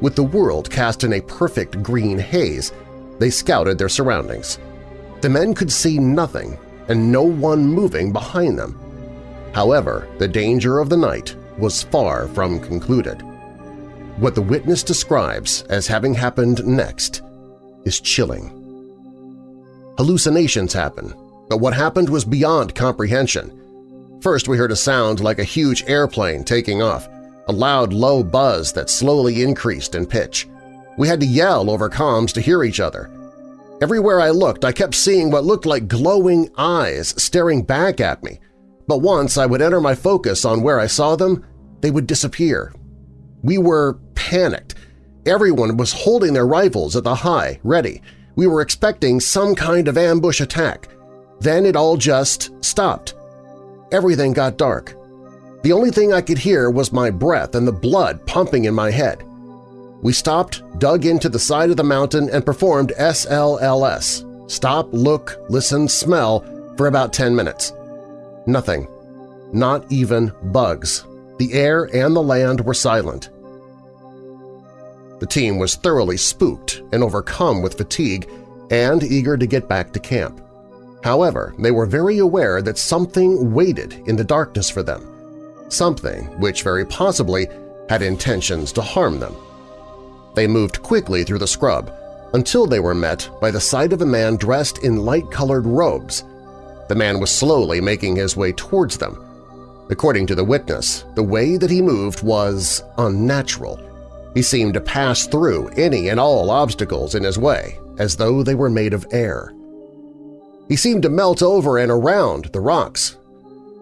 With the world cast in a perfect green haze, they scouted their surroundings. The men could see nothing and no one moving behind them. However, the danger of the night was far from concluded. What the witness describes as having happened next is chilling. Hallucinations happen, but what happened was beyond comprehension. First we heard a sound like a huge airplane taking off, a loud low buzz that slowly increased in pitch. We had to yell over comms to hear each other. Everywhere I looked, I kept seeing what looked like glowing eyes staring back at me, but once I would enter my focus on where I saw them, they would disappear. We were panicked. Everyone was holding their rifles at the high, ready. We were expecting some kind of ambush attack. Then it all just stopped everything got dark. The only thing I could hear was my breath and the blood pumping in my head. We stopped, dug into the side of the mountain, and performed SLLS – stop, look, listen, smell – for about 10 minutes. Nothing. Not even bugs. The air and the land were silent. The team was thoroughly spooked and overcome with fatigue and eager to get back to camp. However, they were very aware that something waited in the darkness for them, something which very possibly had intentions to harm them. They moved quickly through the scrub until they were met by the sight of a man dressed in light-colored robes. The man was slowly making his way towards them. According to the witness, the way that he moved was unnatural. He seemed to pass through any and all obstacles in his way, as though they were made of air. He seemed to melt over and around the rocks.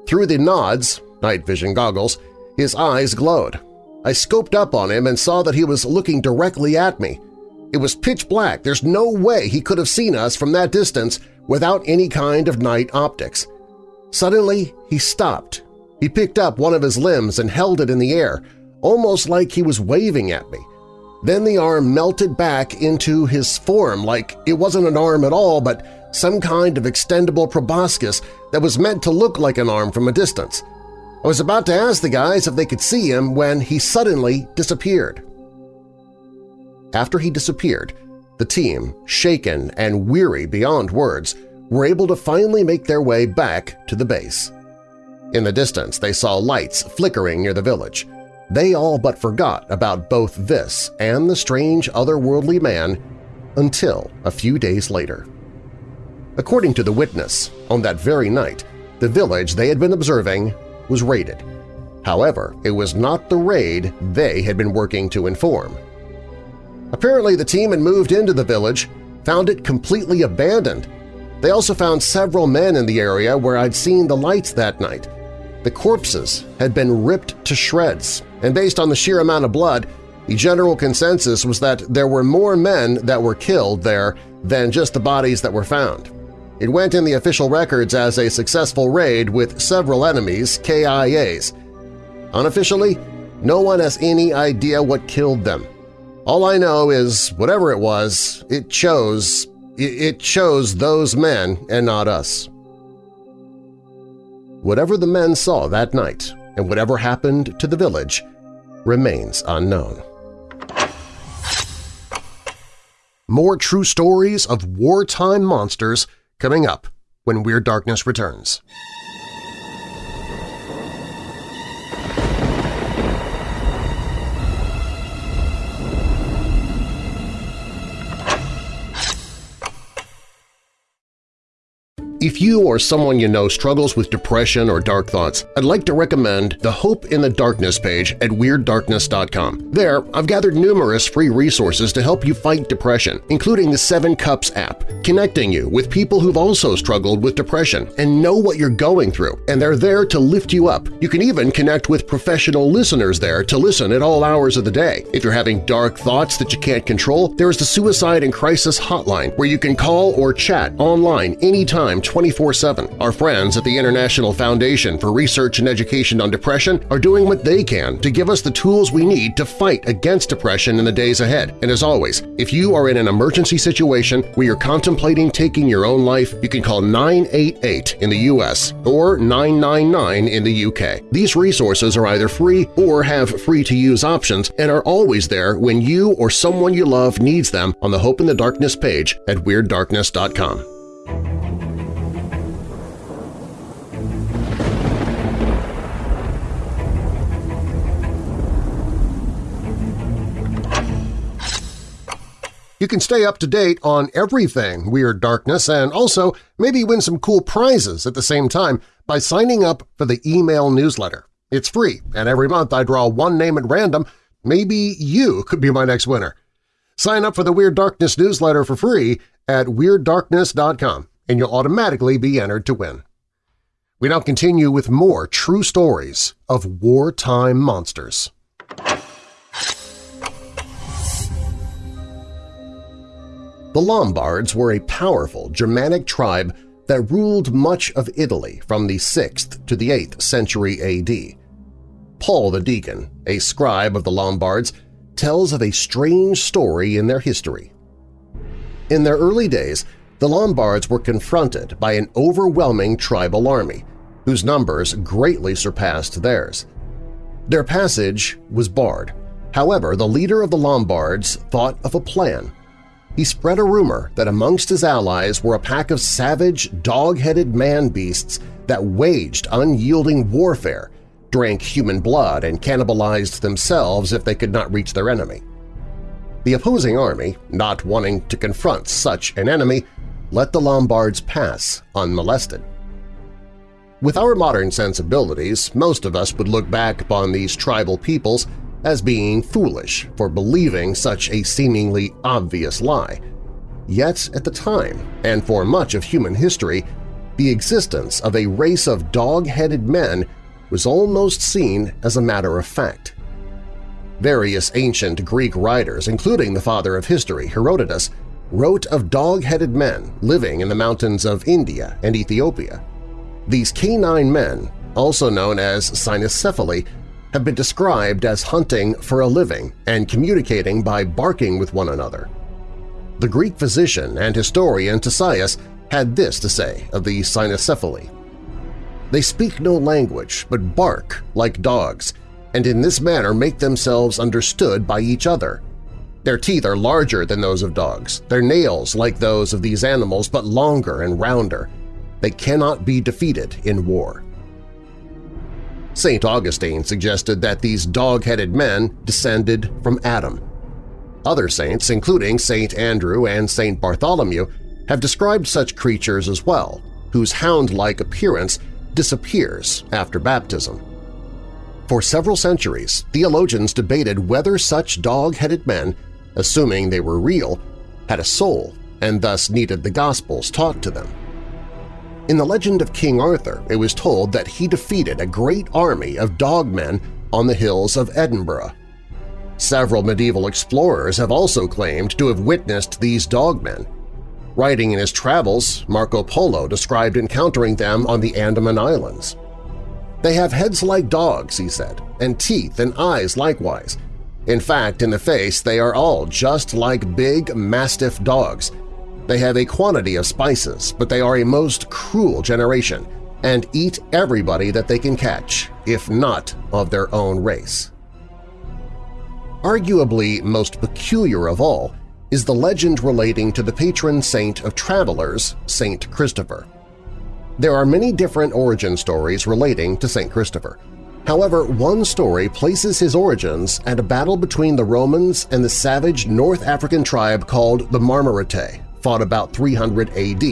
Through the nods, night vision goggles, his eyes glowed. I scoped up on him and saw that he was looking directly at me. It was pitch black. There's no way he could have seen us from that distance without any kind of night optics. Suddenly, he stopped. He picked up one of his limbs and held it in the air, almost like he was waving at me. Then the arm melted back into his form like it wasn't an arm at all but some kind of extendable proboscis that was meant to look like an arm from a distance. I was about to ask the guys if they could see him when he suddenly disappeared. After he disappeared, the team, shaken and weary beyond words, were able to finally make their way back to the base. In the distance, they saw lights flickering near the village. They all but forgot about both this and the strange otherworldly man until a few days later. According to the witness, on that very night, the village they had been observing was raided. However, it was not the raid they had been working to inform. Apparently the team had moved into the village, found it completely abandoned. They also found several men in the area where I'd seen the lights that night. The corpses had been ripped to shreds, and based on the sheer amount of blood, the general consensus was that there were more men that were killed there than just the bodies that were found. It went in the official records as a successful raid with several enemies, KIAs. Unofficially, no one has any idea what killed them. All I know is, whatever it was, it chose, it chose those men and not us. Whatever the men saw that night and whatever happened to the village remains unknown. More true stories of wartime monsters coming up when Weird Darkness returns. If you or someone you know struggles with depression or dark thoughts, I'd like to recommend the Hope in the Darkness page at WeirdDarkness.com. There, I've gathered numerous free resources to help you fight depression, including the Seven Cups app, connecting you with people who've also struggled with depression and know what you're going through, and they're there to lift you up. You can even connect with professional listeners there to listen at all hours of the day. If you're having dark thoughts that you can't control, there's the Suicide and Crisis Hotline where you can call or chat online anytime 24-7. Our friends at the International Foundation for Research and Education on Depression are doing what they can to give us the tools we need to fight against depression in the days ahead. And as always, if you are in an emergency situation where you're contemplating taking your own life, you can call 988 in the U.S. or 999 in the U.K. These resources are either free or have free-to-use options and are always there when you or someone you love needs them on the Hope in the Darkness page at WeirdDarkness.com. You can stay up to date on everything Weird Darkness and also maybe win some cool prizes at the same time by signing up for the email newsletter. It's free, and every month I draw one name at random. Maybe you could be my next winner. Sign up for the Weird Darkness newsletter for free at WeirdDarkness.com, and you'll automatically be entered to win. We now continue with more true stories of wartime monsters. The Lombards were a powerful Germanic tribe that ruled much of Italy from the 6th to the 8th century AD. Paul the Deacon, a scribe of the Lombards, tells of a strange story in their history. In their early days, the Lombards were confronted by an overwhelming tribal army, whose numbers greatly surpassed theirs. Their passage was barred. However, the leader of the Lombards thought of a plan he spread a rumor that amongst his allies were a pack of savage, dog-headed man-beasts that waged unyielding warfare, drank human blood, and cannibalized themselves if they could not reach their enemy. The opposing army, not wanting to confront such an enemy, let the Lombards pass unmolested. With our modern sensibilities, most of us would look back upon these tribal peoples as being foolish for believing such a seemingly obvious lie. Yet at the time, and for much of human history, the existence of a race of dog-headed men was almost seen as a matter of fact. Various ancient Greek writers, including the father of history, Herodotus, wrote of dog-headed men living in the mountains of India and Ethiopia. These canine men, also known as cynocephaly, have been described as hunting for a living and communicating by barking with one another. The Greek physician and historian Ctesias had this to say of the cynocephaly. They speak no language but bark like dogs, and in this manner make themselves understood by each other. Their teeth are larger than those of dogs, their nails like those of these animals but longer and rounder. They cannot be defeated in war. St. Augustine suggested that these dog-headed men descended from Adam. Other saints, including St. Andrew and St. Bartholomew, have described such creatures as well, whose hound-like appearance disappears after baptism. For several centuries, theologians debated whether such dog-headed men, assuming they were real, had a soul and thus needed the Gospels taught to them. In the legend of King Arthur, it was told that he defeated a great army of dogmen on the hills of Edinburgh. Several medieval explorers have also claimed to have witnessed these dogmen. Writing in his travels, Marco Polo described encountering them on the Andaman Islands. They have heads like dogs, he said, and teeth and eyes likewise. In fact, in the face they are all just like big Mastiff dogs, they have a quantity of spices, but they are a most cruel generation and eat everybody that they can catch, if not of their own race. Arguably most peculiar of all is the legend relating to the patron saint of travelers, Saint Christopher. There are many different origin stories relating to Saint Christopher. However, one story places his origins at a battle between the Romans and the savage North African tribe called the Marmorite, fought about 300 AD.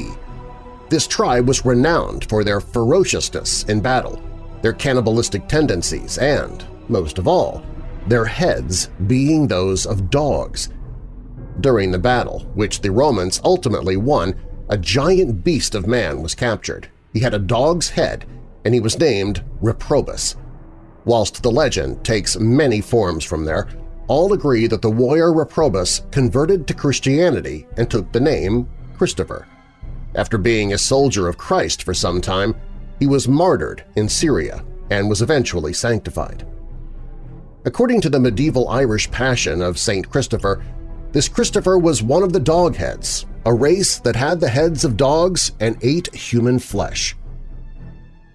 This tribe was renowned for their ferociousness in battle, their cannibalistic tendencies, and, most of all, their heads being those of dogs. During the battle, which the Romans ultimately won, a giant beast of man was captured. He had a dog's head, and he was named Reprobus. Whilst the legend takes many forms from there, all agree that the warrior Reprobus converted to Christianity and took the name Christopher. After being a soldier of Christ for some time, he was martyred in Syria and was eventually sanctified. According to the medieval Irish Passion of St. Christopher, this Christopher was one of the Dogheads, a race that had the heads of dogs and ate human flesh.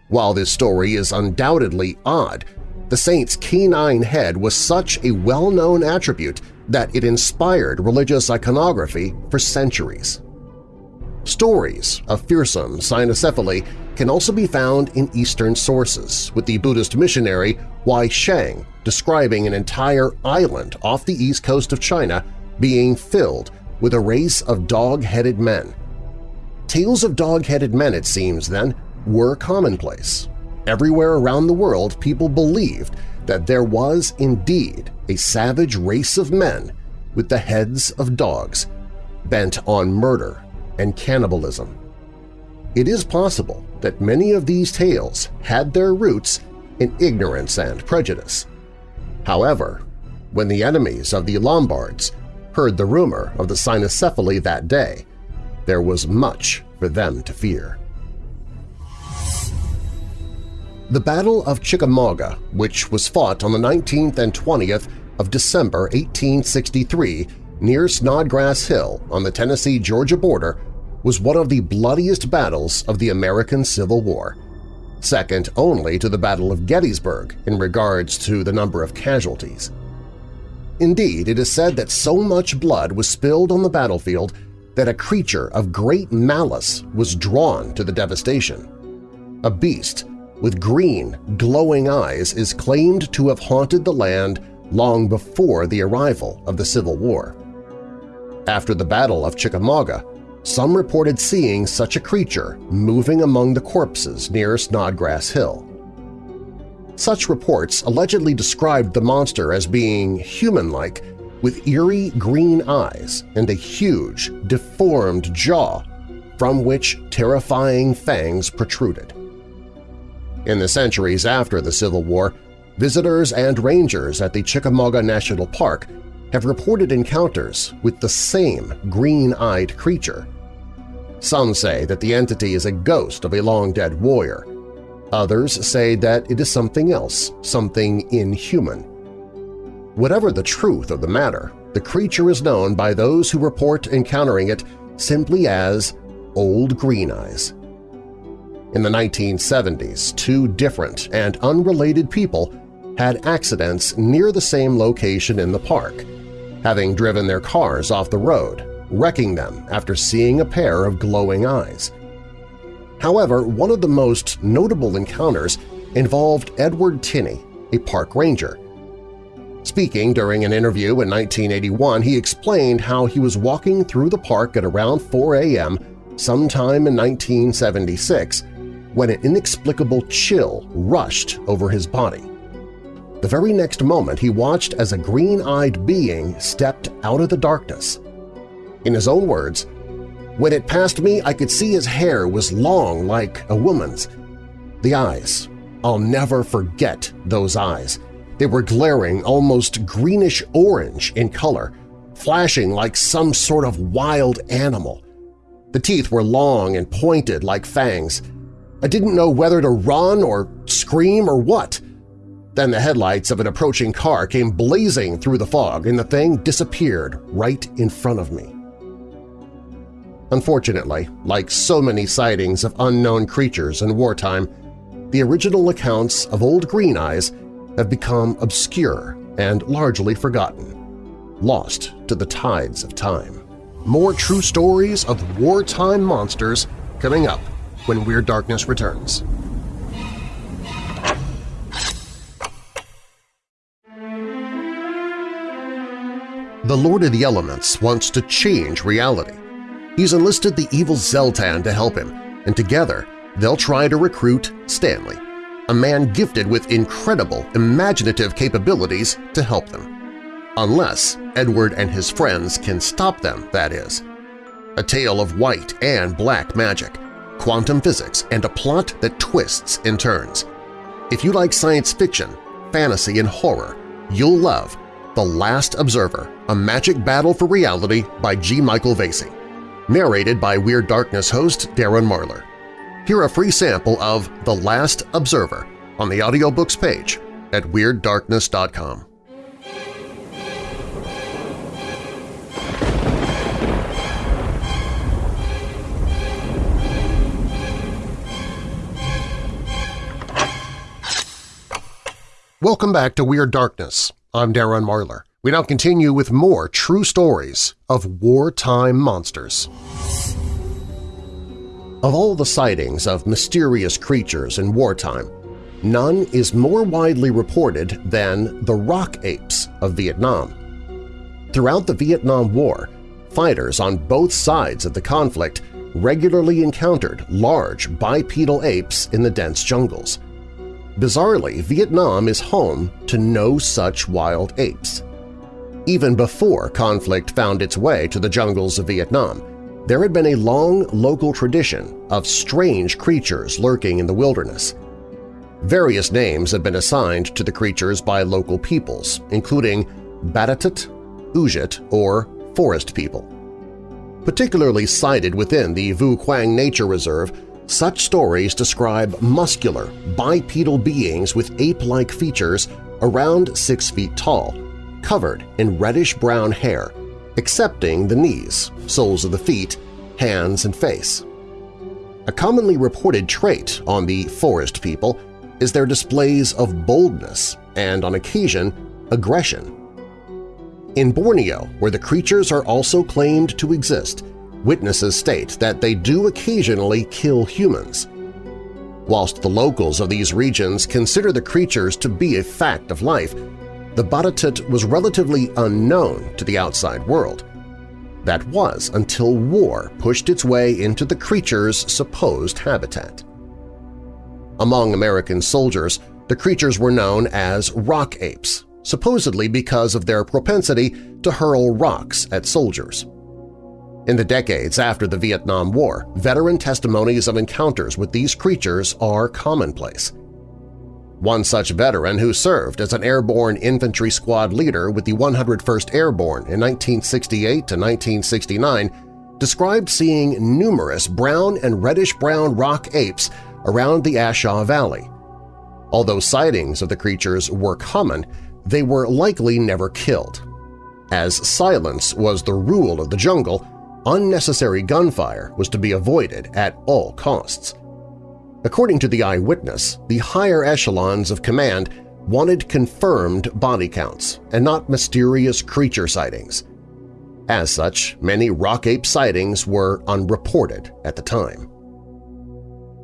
While this story is undoubtedly odd, the saint's canine head was such a well-known attribute that it inspired religious iconography for centuries. Stories of fearsome cynocephaly can also be found in Eastern sources, with the Buddhist missionary Hui Shen describing an entire island off the east coast of China being filled with a race of dog-headed men. Tales of dog-headed men, it seems then, were commonplace. Everywhere around the world people believed that there was indeed a savage race of men with the heads of dogs, bent on murder and cannibalism. It is possible that many of these tales had their roots in ignorance and prejudice. However, when the enemies of the Lombards heard the rumor of the cynocephaly that day, there was much for them to fear. The Battle of Chickamauga, which was fought on the 19th and 20th of December 1863 near Snodgrass Hill on the Tennessee-Georgia border, was one of the bloodiest battles of the American Civil War, second only to the Battle of Gettysburg in regards to the number of casualties. Indeed, it is said that so much blood was spilled on the battlefield that a creature of great malice was drawn to the devastation. A beast with green, glowing eyes is claimed to have haunted the land long before the arrival of the Civil War. After the Battle of Chickamauga, some reported seeing such a creature moving among the corpses near Snodgrass Hill. Such reports allegedly described the monster as being human-like with eerie green eyes and a huge, deformed jaw from which terrifying fangs protruded. In the centuries after the Civil War, visitors and rangers at the Chickamauga National Park have reported encounters with the same green-eyed creature. Some say that the entity is a ghost of a long-dead warrior. Others say that it is something else, something inhuman. Whatever the truth of the matter, the creature is known by those who report encountering it simply as Old Green Eyes. In the 1970s, two different and unrelated people had accidents near the same location in the park, having driven their cars off the road, wrecking them after seeing a pair of glowing eyes. However, one of the most notable encounters involved Edward Tinney, a park ranger. Speaking during an interview in 1981, he explained how he was walking through the park at around 4 a.m. sometime in 1976 when an inexplicable chill rushed over his body. The very next moment he watched as a green-eyed being stepped out of the darkness. In his own words, when it passed me, I could see his hair was long like a woman's. The eyes. I'll never forget those eyes. They were glaring almost greenish-orange in color, flashing like some sort of wild animal. The teeth were long and pointed like fangs, I didn't know whether to run or scream or what. Then the headlights of an approaching car came blazing through the fog and the thing disappeared right in front of me. Unfortunately, like so many sightings of unknown creatures in wartime, the original accounts of Old Green Eyes have become obscure and largely forgotten, lost to the tides of time. More true stories of wartime monsters coming up when Weird Darkness returns. The Lord of the Elements wants to change reality. He's enlisted the evil Zeltan to help him, and together they'll try to recruit Stanley, a man gifted with incredible imaginative capabilities to help them. Unless Edward and his friends can stop them, that is. A tale of white and black magic, quantum physics, and a plot that twists and turns. If you like science fiction, fantasy, and horror, you'll love The Last Observer, A Magic Battle for Reality by G. Michael Vasey, narrated by Weird Darkness host Darren Marlar. Hear a free sample of The Last Observer on the audiobooks page at WeirdDarkness.com. Welcome back to Weird Darkness. I'm Darren Marlar. We now continue with more true stories of wartime monsters. Of all the sightings of mysterious creatures in wartime, none is more widely reported than the rock apes of Vietnam. Throughout the Vietnam War, fighters on both sides of the conflict regularly encountered large bipedal apes in the dense jungles – Bizarrely, Vietnam is home to no such wild apes. Even before conflict found its way to the jungles of Vietnam, there had been a long local tradition of strange creatures lurking in the wilderness. Various names have been assigned to the creatures by local peoples, including Batutut, Ujit, or Forest People. Particularly cited within the Vu Quang Nature Reserve such stories describe muscular, bipedal beings with ape-like features around six feet tall, covered in reddish-brown hair, excepting the knees, soles of the feet, hands, and face. A commonly reported trait on the forest people is their displays of boldness and, on occasion, aggression. In Borneo, where the creatures are also claimed to exist, Witnesses state that they do occasionally kill humans. Whilst the locals of these regions consider the creatures to be a fact of life, the Batutut was relatively unknown to the outside world. That was until war pushed its way into the creature's supposed habitat. Among American soldiers, the creatures were known as rock apes, supposedly because of their propensity to hurl rocks at soldiers. In the decades after the Vietnam War, veteran testimonies of encounters with these creatures are commonplace. One such veteran who served as an airborne infantry squad leader with the 101st Airborne in 1968 to 1969 described seeing numerous brown and reddish-brown rock apes around the A Shau Valley. Although sightings of the creatures were common, they were likely never killed. As silence was the rule of the jungle, unnecessary gunfire was to be avoided at all costs. According to the eyewitness, the higher echelons of command wanted confirmed body counts and not mysterious creature sightings. As such, many rock ape sightings were unreported at the time.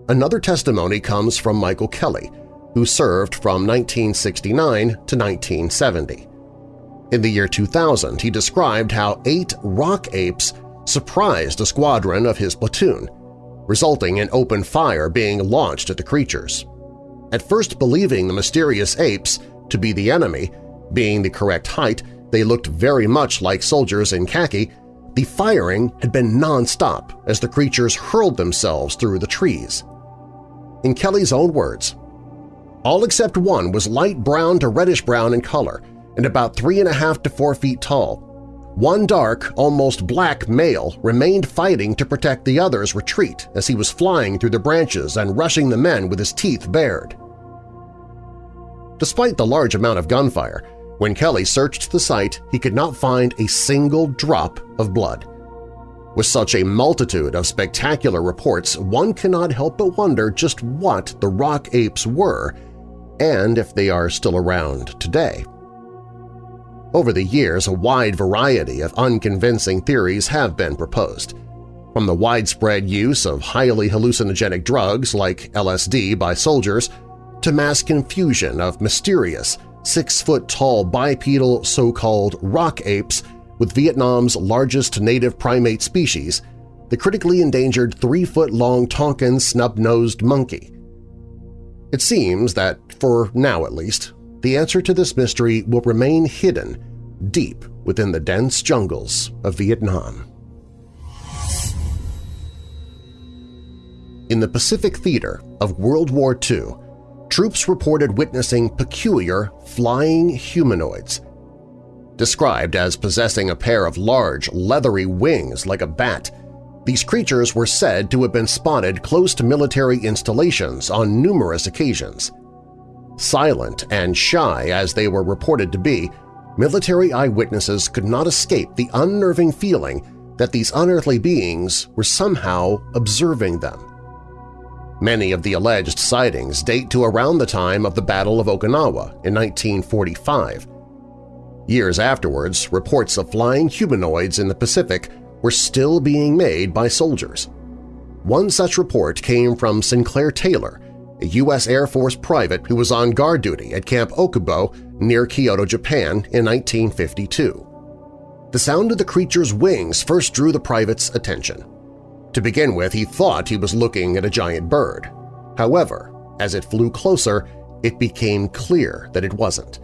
Another testimony comes from Michael Kelly, who served from 1969 to 1970. In the year 2000, he described how eight rock apes surprised a squadron of his platoon, resulting in open fire being launched at the creatures. At first believing the mysterious apes to be the enemy, being the correct height, they looked very much like soldiers in khaki, the firing had been non-stop as the creatures hurled themselves through the trees. In Kelly's own words, all except one was light brown to reddish-brown in color and about three and a half to four feet tall, one dark, almost black male remained fighting to protect the other's retreat as he was flying through the branches and rushing the men with his teeth bared. Despite the large amount of gunfire, when Kelly searched the site, he could not find a single drop of blood. With such a multitude of spectacular reports, one cannot help but wonder just what the rock apes were and if they are still around today. Over the years, a wide variety of unconvincing theories have been proposed. From the widespread use of highly hallucinogenic drugs like LSD by soldiers to mass confusion of mysterious, six-foot-tall bipedal so-called rock apes with Vietnam's largest native primate species, the critically endangered three-foot-long Tonkin snub-nosed monkey. It seems that, for now at least, the answer to this mystery will remain hidden deep within the dense jungles of Vietnam. In the Pacific Theater of World War II, troops reported witnessing peculiar flying humanoids. Described as possessing a pair of large, leathery wings like a bat, these creatures were said to have been spotted close to military installations on numerous occasions. Silent and shy as they were reported to be, military eyewitnesses could not escape the unnerving feeling that these unearthly beings were somehow observing them. Many of the alleged sightings date to around the time of the Battle of Okinawa in 1945. Years afterwards, reports of flying humanoids in the Pacific were still being made by soldiers. One such report came from Sinclair Taylor, a U.S. Air Force private who was on guard duty at Camp Okubo near Kyoto, Japan in 1952. The sound of the creature's wings first drew the private's attention. To begin with, he thought he was looking at a giant bird. However, as it flew closer, it became clear that it wasn't.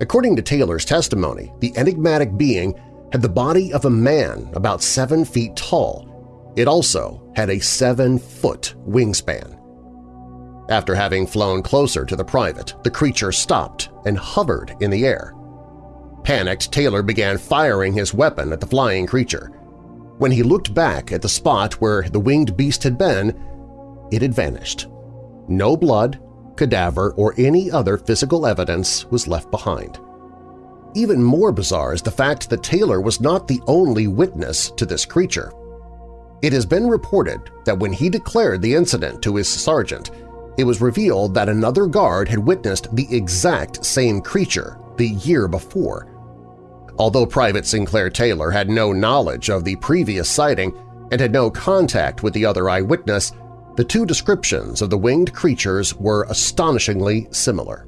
According to Taylor's testimony, the enigmatic being had the body of a man about seven feet tall. It also had a seven-foot wingspan. After having flown closer to the private, the creature stopped and hovered in the air. Panicked, Taylor began firing his weapon at the flying creature. When he looked back at the spot where the winged beast had been, it had vanished. No blood, cadaver, or any other physical evidence was left behind. Even more bizarre is the fact that Taylor was not the only witness to this creature. It has been reported that when he declared the incident to his sergeant, it was revealed that another guard had witnessed the exact same creature the year before. Although Private Sinclair Taylor had no knowledge of the previous sighting and had no contact with the other eyewitness, the two descriptions of the winged creatures were astonishingly similar.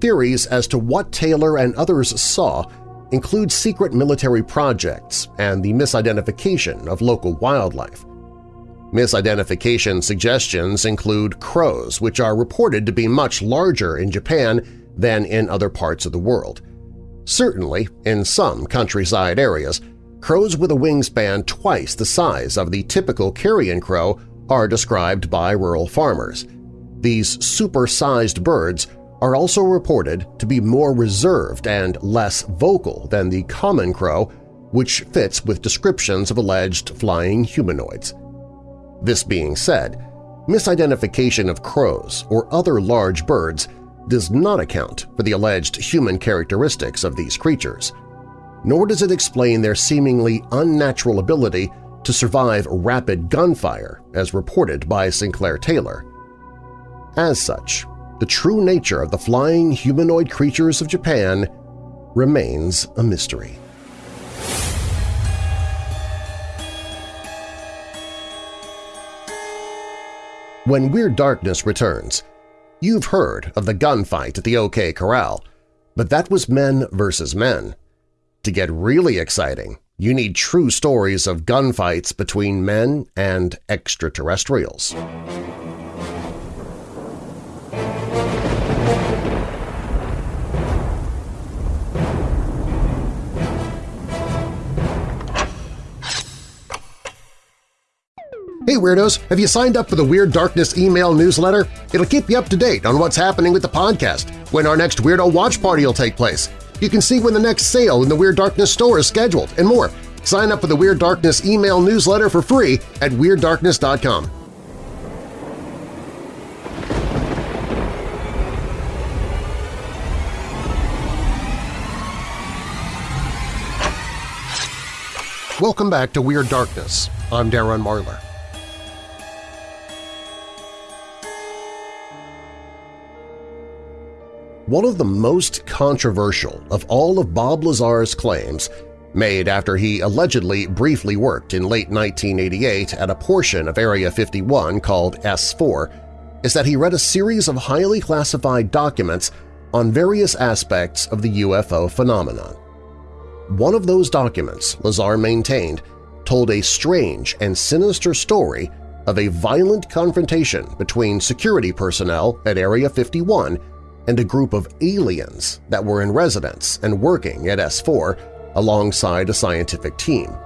Theories as to what Taylor and others saw include secret military projects and the misidentification of local wildlife. Misidentification suggestions include crows, which are reported to be much larger in Japan than in other parts of the world. Certainly, in some countryside areas, crows with a wingspan twice the size of the typical carrion crow are described by rural farmers. These super-sized birds are also reported to be more reserved and less vocal than the common crow, which fits with descriptions of alleged flying humanoids. This being said, misidentification of crows or other large birds does not account for the alleged human characteristics of these creatures, nor does it explain their seemingly unnatural ability to survive rapid gunfire as reported by Sinclair Taylor. As such, the true nature of the flying humanoid creatures of Japan remains a mystery. When Weird Darkness returns, you've heard of the gunfight at the OK Corral, but that was men versus men. To get really exciting, you need true stories of gunfights between men and extraterrestrials. Hey Weirdos! Have you signed up for the Weird Darkness email newsletter? It'll keep you up to date on what's happening with the podcast, when our next Weirdo Watch Party will take place. You can see when the next sale in the Weird Darkness store is scheduled, and more. Sign up for the Weird Darkness email newsletter for free at WeirdDarkness.com. Welcome back to Weird Darkness. I'm Darren Marlar. One of the most controversial of all of Bob Lazar's claims made after he allegedly briefly worked in late 1988 at a portion of Area 51 called S4 is that he read a series of highly classified documents on various aspects of the UFO phenomenon. One of those documents, Lazar maintained, told a strange and sinister story of a violent confrontation between security personnel at Area 51 and a group of aliens that were in residence and working at S4 alongside a scientific team.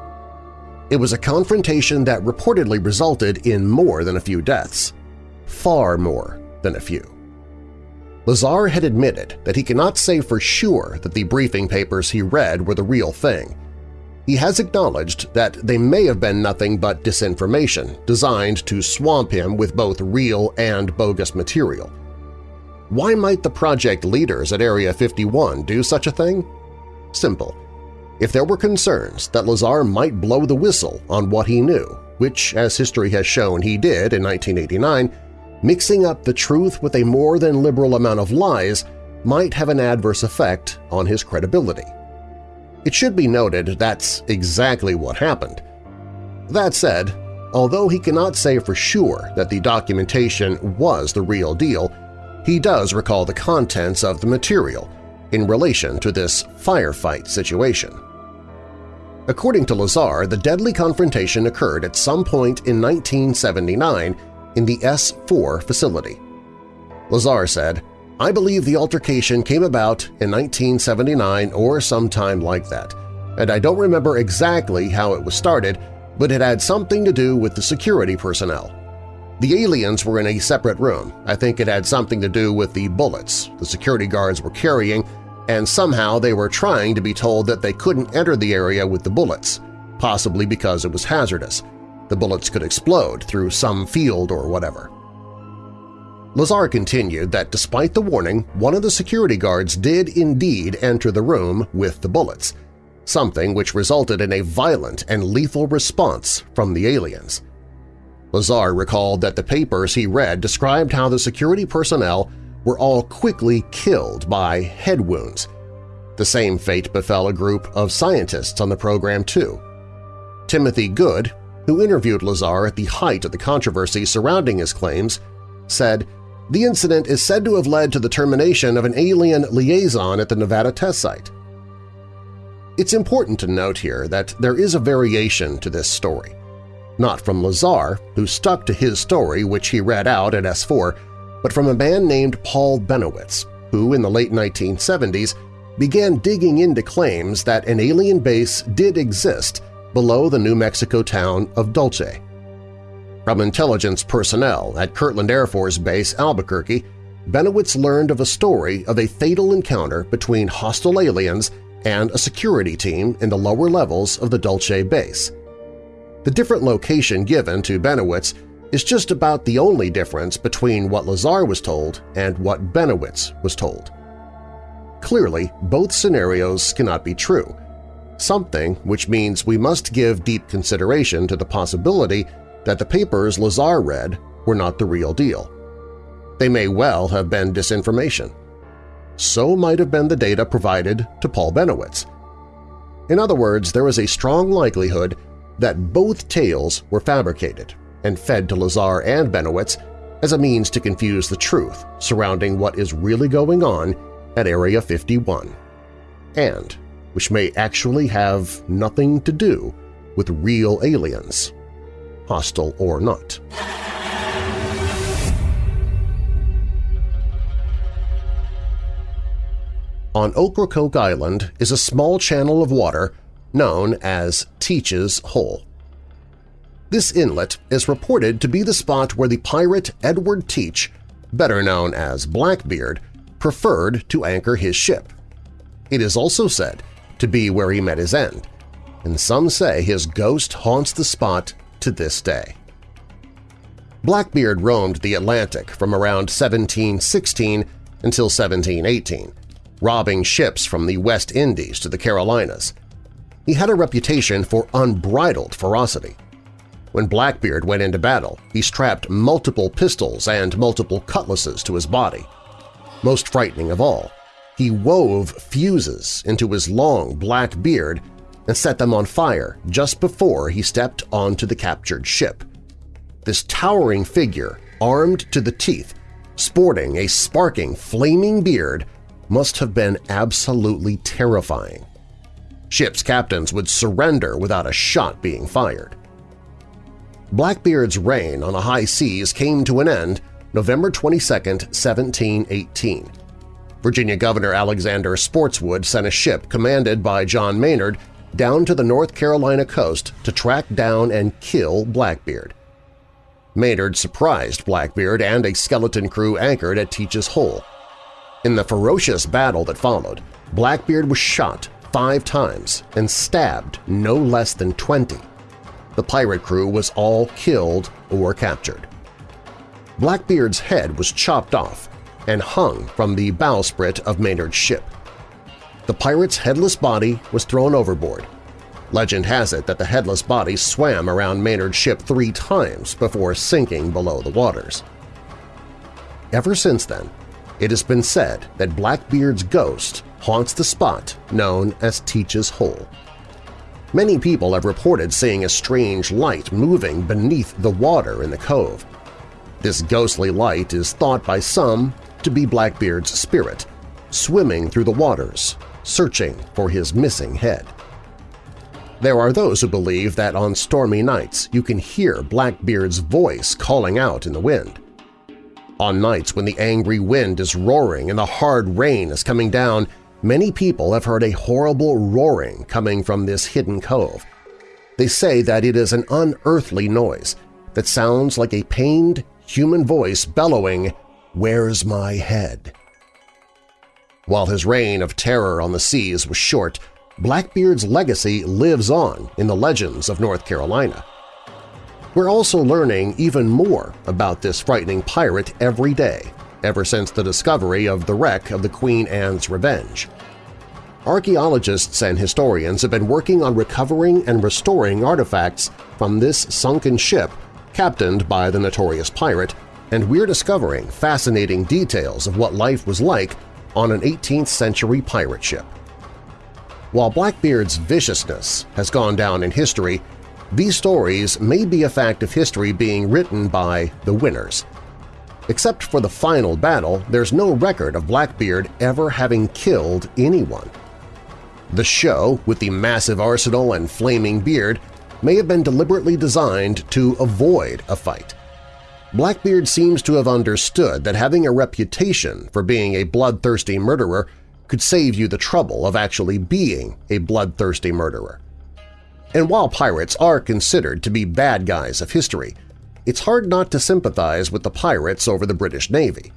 It was a confrontation that reportedly resulted in more than a few deaths, far more than a few. Lazar had admitted that he cannot say for sure that the briefing papers he read were the real thing. He has acknowledged that they may have been nothing but disinformation designed to swamp him with both real and bogus material. Why might the project leaders at Area 51 do such a thing? Simple. If there were concerns that Lazar might blow the whistle on what he knew, which, as history has shown he did in 1989, mixing up the truth with a more than liberal amount of lies might have an adverse effect on his credibility. It should be noted that's exactly what happened. That said, although he cannot say for sure that the documentation was the real deal, he does recall the contents of the material in relation to this firefight situation. According to Lazar, the deadly confrontation occurred at some point in 1979 in the S4 facility. Lazar said, I believe the altercation came about in 1979 or sometime like that, and I don't remember exactly how it was started, but it had something to do with the security personnel. The aliens were in a separate room. I think it had something to do with the bullets the security guards were carrying, and somehow they were trying to be told that they couldn't enter the area with the bullets, possibly because it was hazardous. The bullets could explode through some field or whatever. Lazar continued that despite the warning, one of the security guards did indeed enter the room with the bullets, something which resulted in a violent and lethal response from the aliens. Lazar recalled that the papers he read described how the security personnel were all quickly killed by head wounds. The same fate befell a group of scientists on the program too. Timothy Good, who interviewed Lazar at the height of the controversy surrounding his claims, said, the incident is said to have led to the termination of an alien liaison at the Nevada test site. It's important to note here that there is a variation to this story. Not from Lazar, who stuck to his story which he read out at S4, but from a man named Paul Bennewitz, who in the late 1970s began digging into claims that an alien base did exist below the New Mexico town of Dulce. From intelligence personnel at Kirtland Air Force Base, Albuquerque, Bennewitz learned of a story of a fatal encounter between hostile aliens and a security team in the lower levels of the Dulce base. The different location given to Bennewitz is just about the only difference between what Lazar was told and what Bennewitz was told. Clearly, both scenarios cannot be true, something which means we must give deep consideration to the possibility that the papers Lazar read were not the real deal. They may well have been disinformation. So might have been the data provided to Paul Bennewitz. In other words, there is a strong likelihood that both tales were fabricated and fed to Lazar and Bennewitz as a means to confuse the truth surrounding what is really going on at Area 51, and which may actually have nothing to do with real aliens hostile or not. On Ocracoke Island is a small channel of water known as Teach's Hole. This inlet is reported to be the spot where the pirate Edward Teach, better known as Blackbeard, preferred to anchor his ship. It is also said to be where he met his end, and some say his ghost haunts the spot to this day. Blackbeard roamed the Atlantic from around 1716 until 1718, robbing ships from the West Indies to the Carolinas. He had a reputation for unbridled ferocity. When Blackbeard went into battle, he strapped multiple pistols and multiple cutlasses to his body. Most frightening of all, he wove fuses into his long black beard and set them on fire just before he stepped onto the captured ship. This towering figure, armed to the teeth, sporting a sparking, flaming beard, must have been absolutely terrifying. Ship's captains would surrender without a shot being fired. Blackbeard's reign on the high seas came to an end November 22, 1718. Virginia Governor Alexander Spotswood sent a ship commanded by John Maynard down to the North Carolina coast to track down and kill Blackbeard. Maynard surprised Blackbeard and a skeleton crew anchored at Teach's Hole. In the ferocious battle that followed, Blackbeard was shot five times and stabbed no less than 20. The pirate crew was all killed or captured. Blackbeard's head was chopped off and hung from the bowsprit of Maynard's ship. The pirate's headless body was thrown overboard, Legend has it that the headless body swam around Maynard's ship three times before sinking below the waters. Ever since then, it has been said that Blackbeard's ghost haunts the spot known as Teach's Hole. Many people have reported seeing a strange light moving beneath the water in the cove. This ghostly light is thought by some to be Blackbeard's spirit, swimming through the waters, searching for his missing head. There are those who believe that on stormy nights you can hear Blackbeard's voice calling out in the wind. On nights when the angry wind is roaring and the hard rain is coming down, many people have heard a horrible roaring coming from this hidden cove. They say that it is an unearthly noise that sounds like a pained human voice bellowing, Where's my head? While his reign of terror on the seas was short, Blackbeard's legacy lives on in the legends of North Carolina. We're also learning even more about this frightening pirate every day, ever since the discovery of the wreck of the Queen Anne's Revenge. Archaeologists and historians have been working on recovering and restoring artifacts from this sunken ship captained by the notorious pirate, and we're discovering fascinating details of what life was like on an 18th-century pirate ship. While Blackbeard's viciousness has gone down in history, these stories may be a fact of history being written by the winners. Except for the final battle, there's no record of Blackbeard ever having killed anyone. The show, with the massive arsenal and flaming beard, may have been deliberately designed to avoid a fight. Blackbeard seems to have understood that having a reputation for being a bloodthirsty murderer could save you the trouble of actually being a bloodthirsty murderer. And while pirates are considered to be bad guys of history, it's hard not to sympathize with the pirates over the British Navy.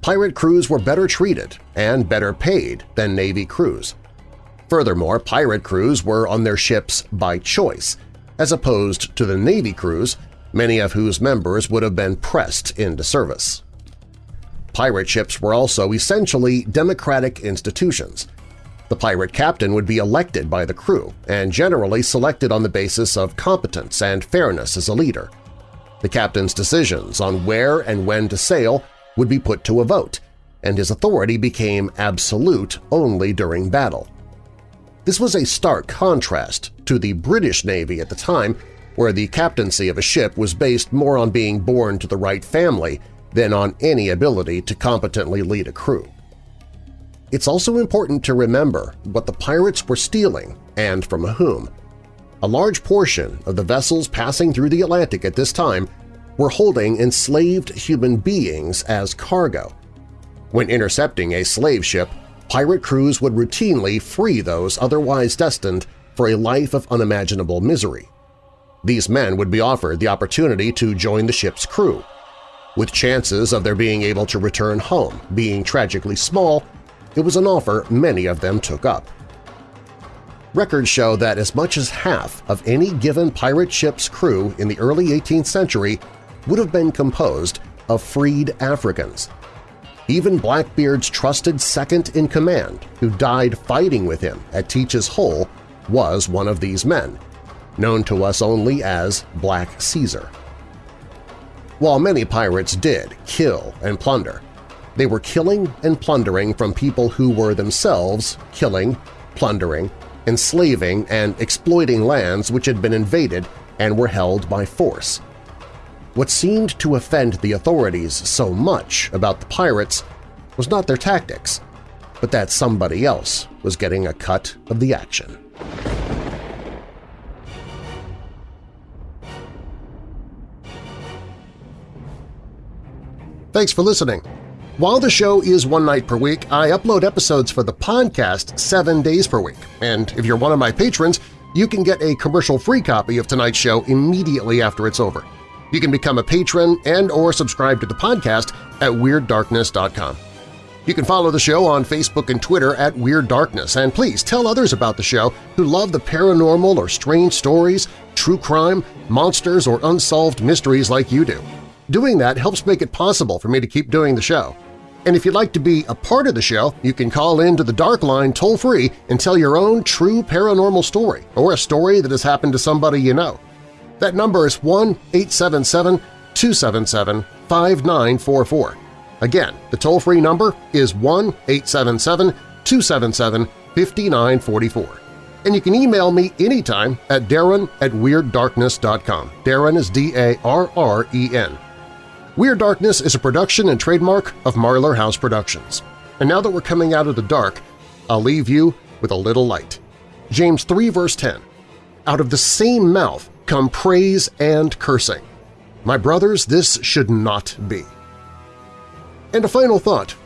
Pirate crews were better treated and better paid than Navy crews. Furthermore, pirate crews were on their ships by choice, as opposed to the Navy crews, many of whose members would have been pressed into service. Pirate ships were also essentially democratic institutions. The pirate captain would be elected by the crew and generally selected on the basis of competence and fairness as a leader. The captain's decisions on where and when to sail would be put to a vote, and his authority became absolute only during battle. This was a stark contrast to the British Navy at the time, where the captaincy of a ship was based more on being born to the right family than on any ability to competently lead a crew. It's also important to remember what the pirates were stealing and from whom. A large portion of the vessels passing through the Atlantic at this time were holding enslaved human beings as cargo. When intercepting a slave ship, pirate crews would routinely free those otherwise destined for a life of unimaginable misery. These men would be offered the opportunity to join the ship's crew, with chances of their being able to return home being tragically small, it was an offer many of them took up. Records show that as much as half of any given pirate ship's crew in the early 18th century would have been composed of freed Africans. Even Blackbeard's trusted second-in-command, who died fighting with him at Teach's Hole, was one of these men, known to us only as Black Caesar. While many pirates did kill and plunder, they were killing and plundering from people who were themselves killing, plundering, enslaving, and exploiting lands which had been invaded and were held by force. What seemed to offend the authorities so much about the pirates was not their tactics. but that somebody else was getting a cut of the action. Thanks for listening. While the show is one night per week, I upload episodes for the podcast seven days per week, and if you're one of my patrons, you can get a commercial-free copy of tonight's show immediately after it's over. You can become a patron and or subscribe to the podcast at WeirdDarkness.com. You can follow the show on Facebook and Twitter at Weird Darkness, and please tell others about the show who love the paranormal or strange stories, true crime, monsters, or unsolved mysteries like you do. Doing that helps make it possible for me to keep doing the show. And if you'd like to be a part of the show, you can call in to the Dark Line toll-free and tell your own true paranormal story or a story that has happened to somebody you know. That number is 1-877-277-5944. Again, the toll-free number is 1-877-277-5944. And you can email me anytime at darren at WeirdDarkness.com. Darren is D-A-R-R-E-N. Weird Darkness is a production and trademark of Marlar House Productions. And now that we're coming out of the dark, I'll leave you with a little light. James 3 verse 10, Out of the same mouth come praise and cursing. My brothers, this should not be. And a final thought.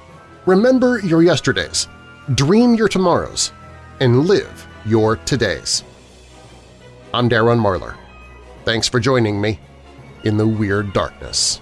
Remember your yesterdays, dream your tomorrows, and live your todays. I'm Darren Marlar. Thanks for joining me in the Weird Darkness.